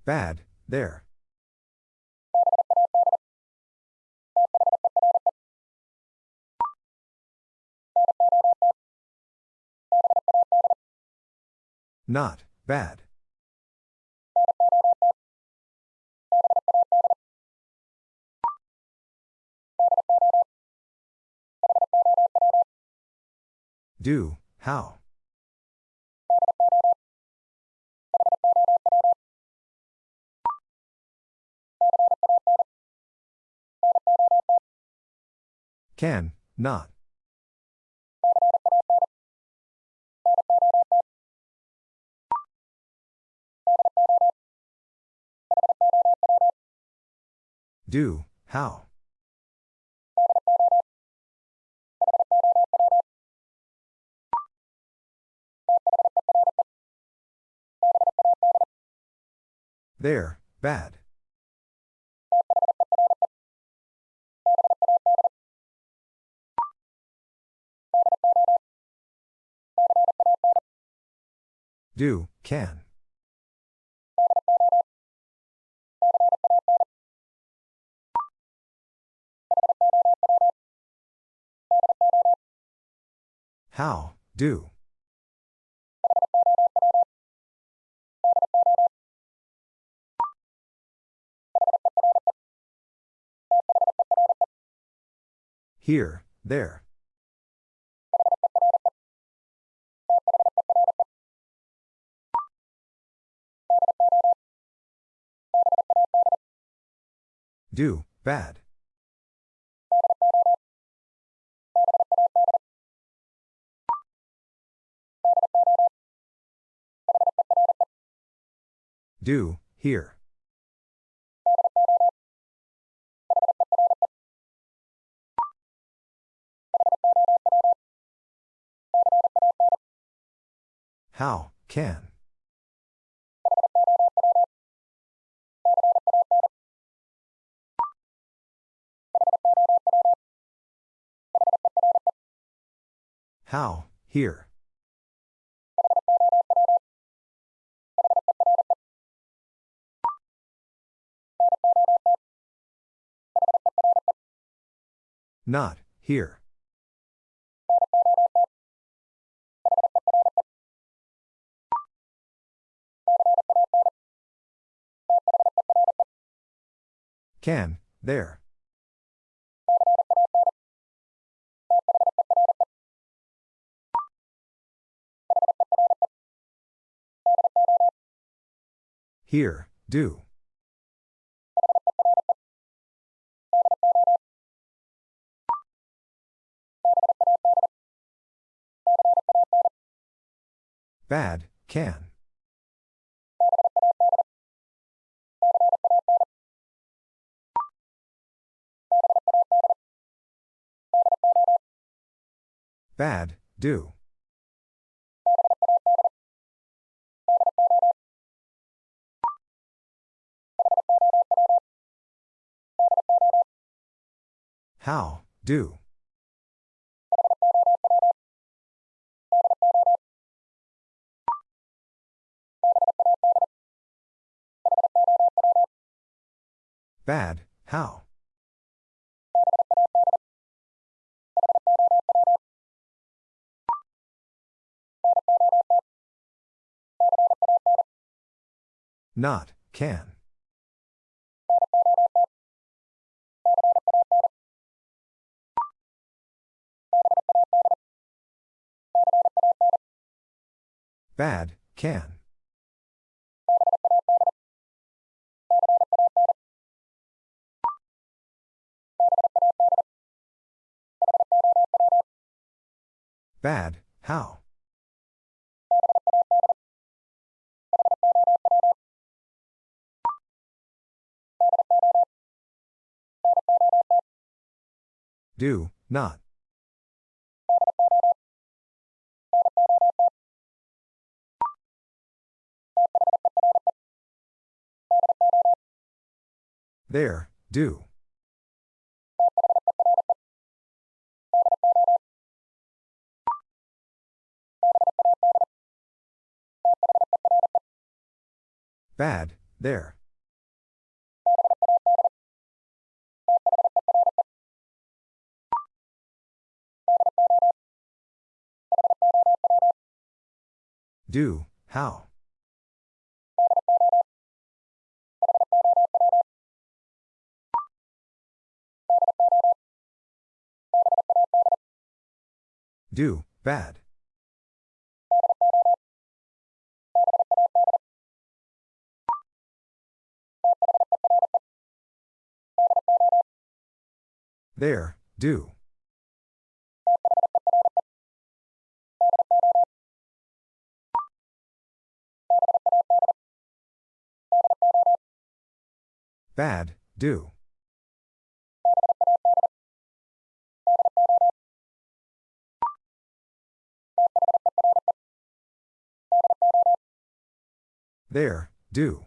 Bad, there. Not, bad. Do, how? Can, not. Do, how? There, bad. Do, can. How, do. Here, there. Do, bad. Do, here. How, can. How, here. Not, here. Can, there. Here, do. Bad, can. Bad, do. How, do. Bad, how? Not, can. Bad, can. Bad, how? Do, not. There, do. Bad, there. Do, how? Do, bad. There, do. Bad, do. There, do.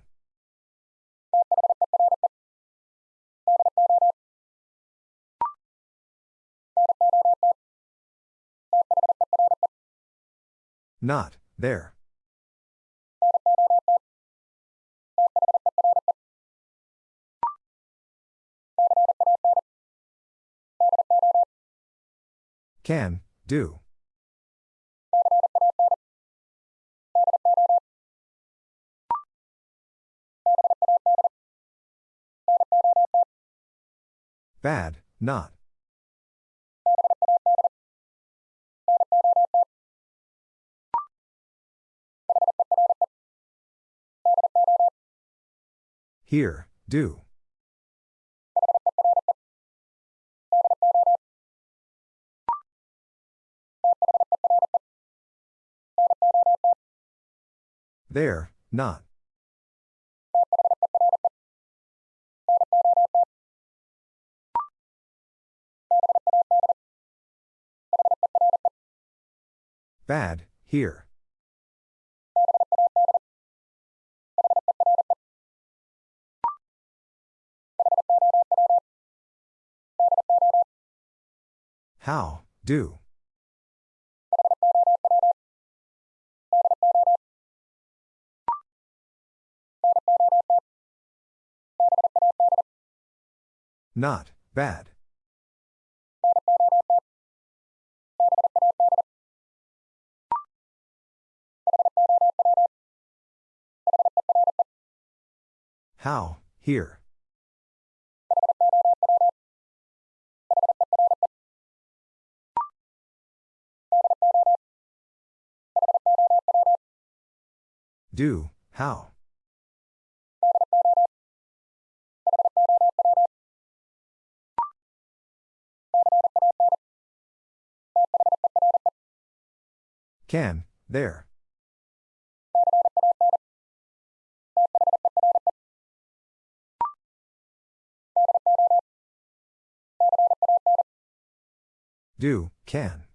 Not, there. Can, do. Bad, not. Here, do. There, not. Bad, here. How, do. Not, bad. How, here. Do, how? Can, there. Do, can.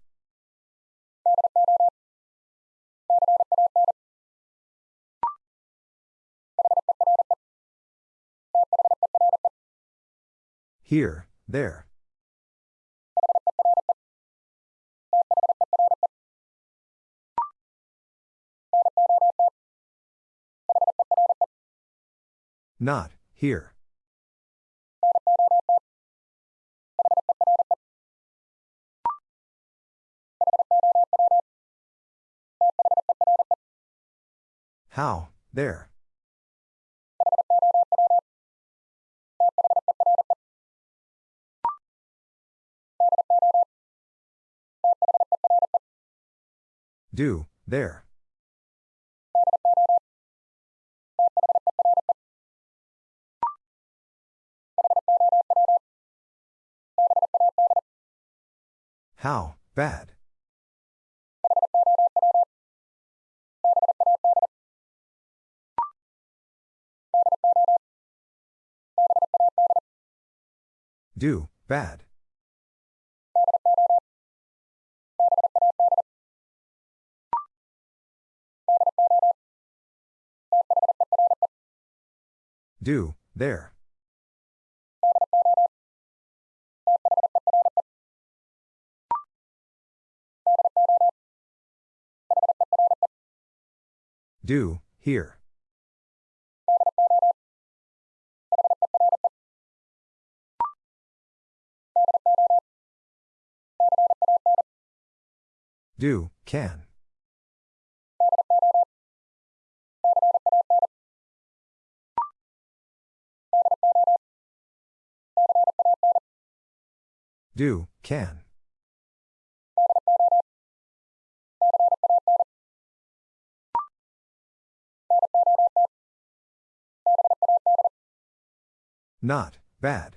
Here, there. Not, here. How, there. Do, there. How, bad. Do, bad. Do, there. Do, here. Do, can. Do, can. Not, bad.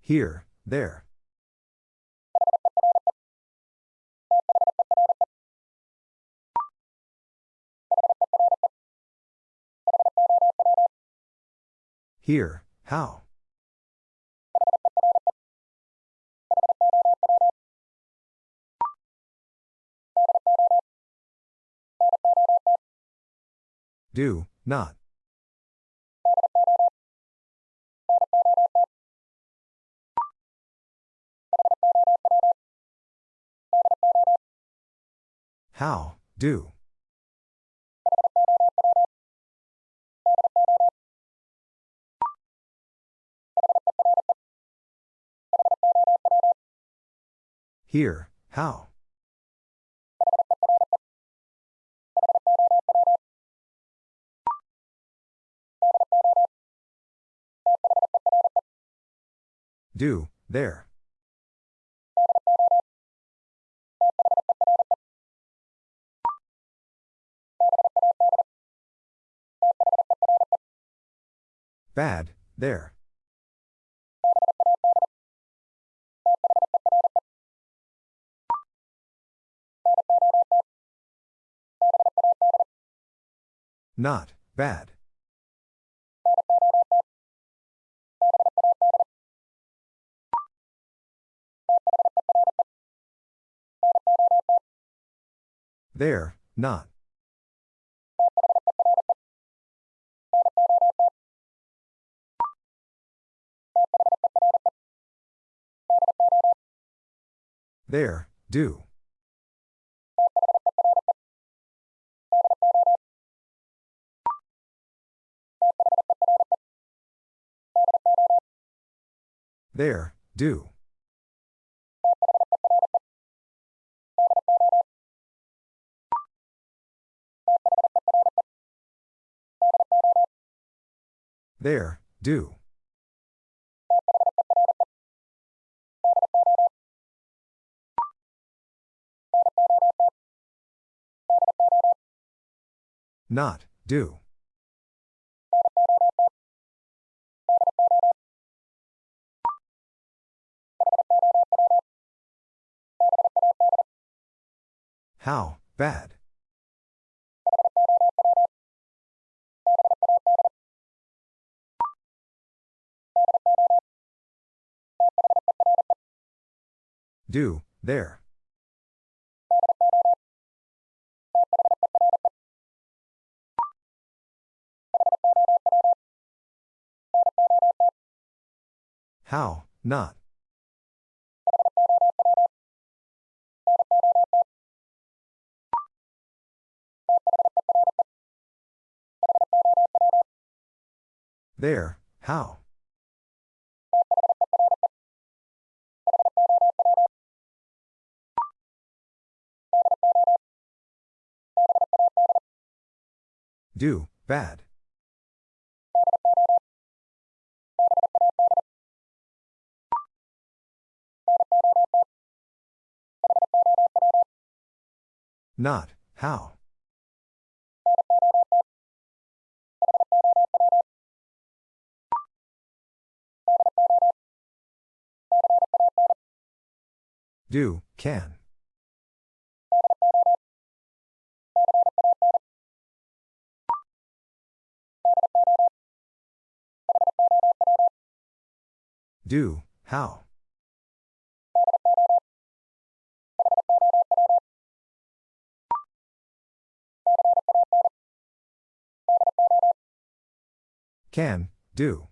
Here, there. Here, how? Do, not. How, do. Here, how? Do, there. Bad, there. Not, bad. There, not. There, do. There, do. There, do. Not, do. How, bad. Do, there. How, not. There, how? Do, bad. Not, how? Do, can. Do, how. Can, do.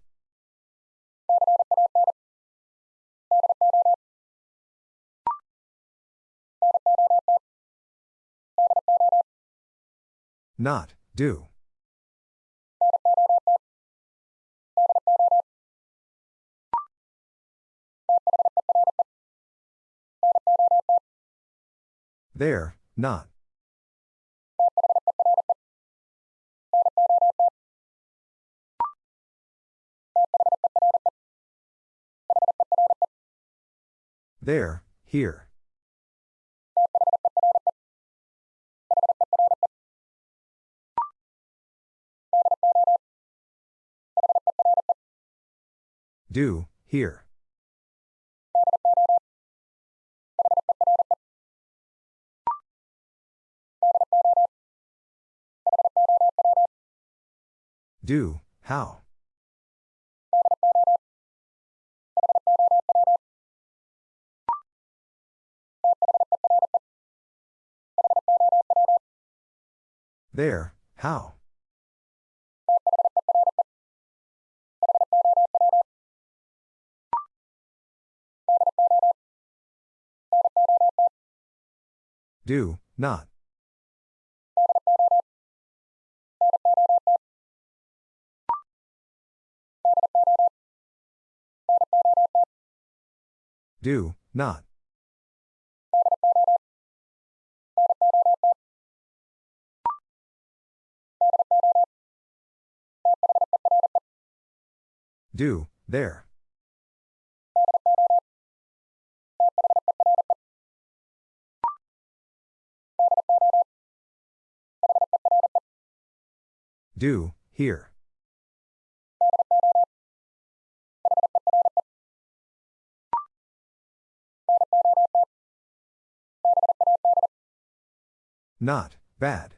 Not, do. There, not. There, here. Do, here. Do, how. There, how. Do, not. Do, not. Do, there. Do, here. Not, bad.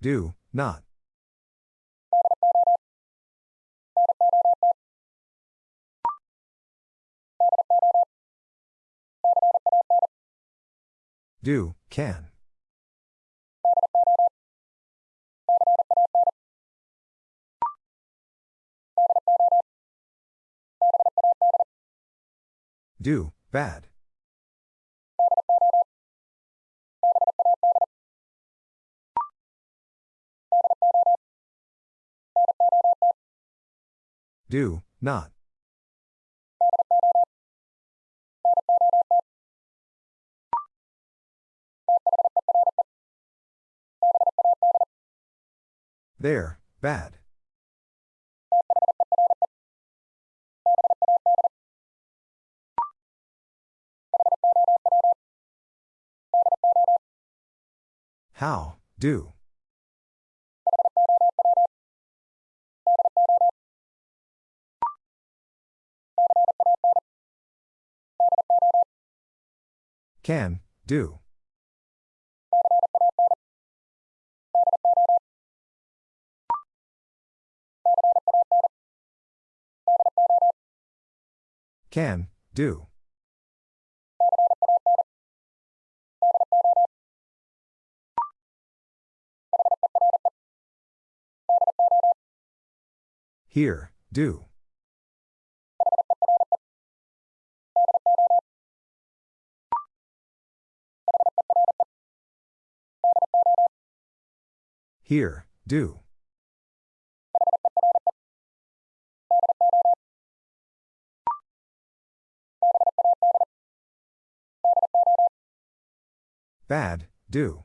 Do, not. Do, can. Do, bad. Do, not. There, bad. How, do. Can, do. Can, do. Here, do. Here, do. Bad, do.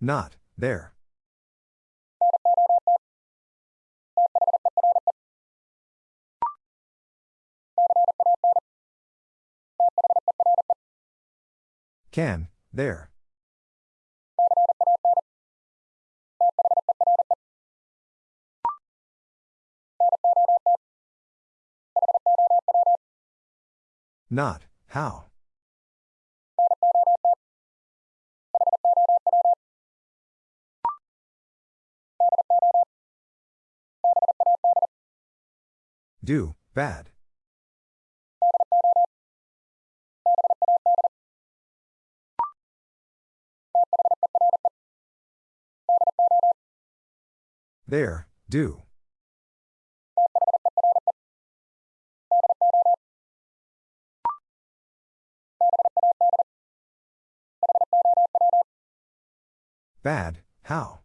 Not, there. Can, there. Not, how. Do, bad. There, do. Bad, how?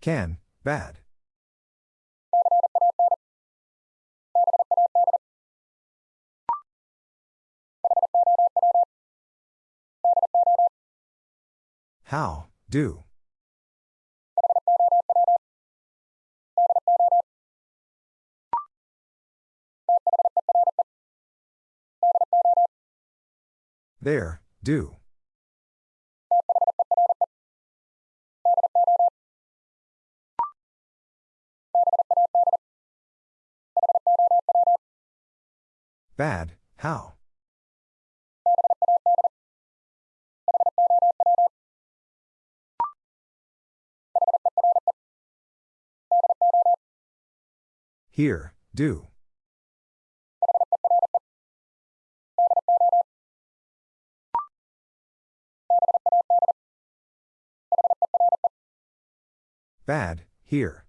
Can, bad. How, do. There, do. Bad, how? Here, do. Bad, here.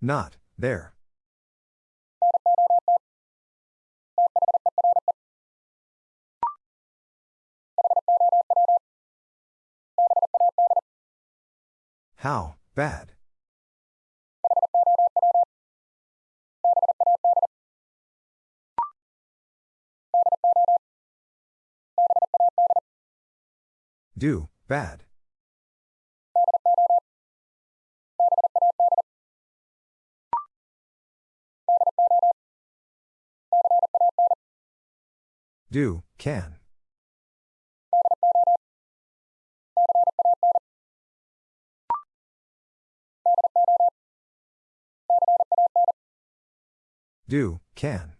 Not, there. How, bad. Do, bad. Do, can. Do, can.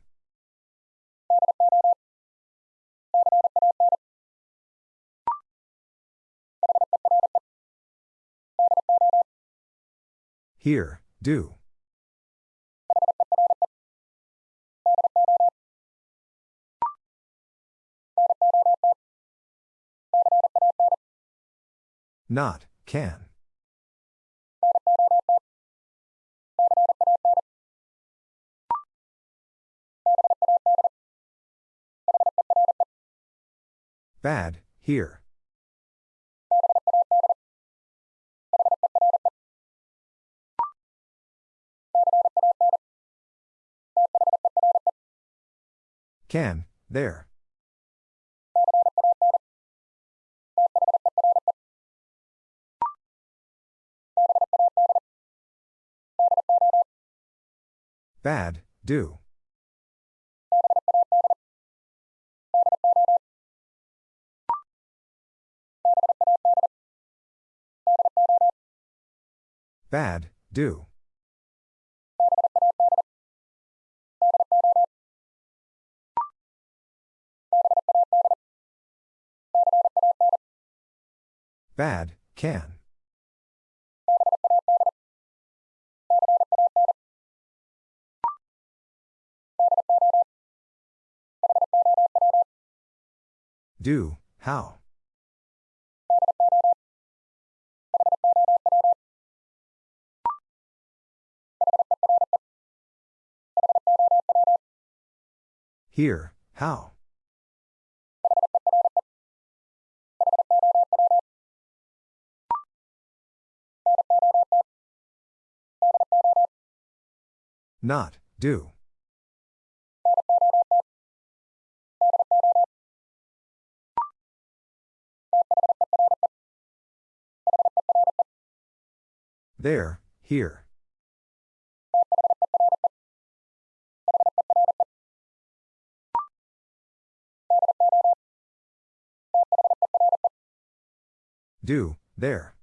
Here, do. Not, can. Bad, here. Can, there. Bad, do. Bad, do. Bad, can. Do, how? Here, how? Not, do. There, here. Do, there.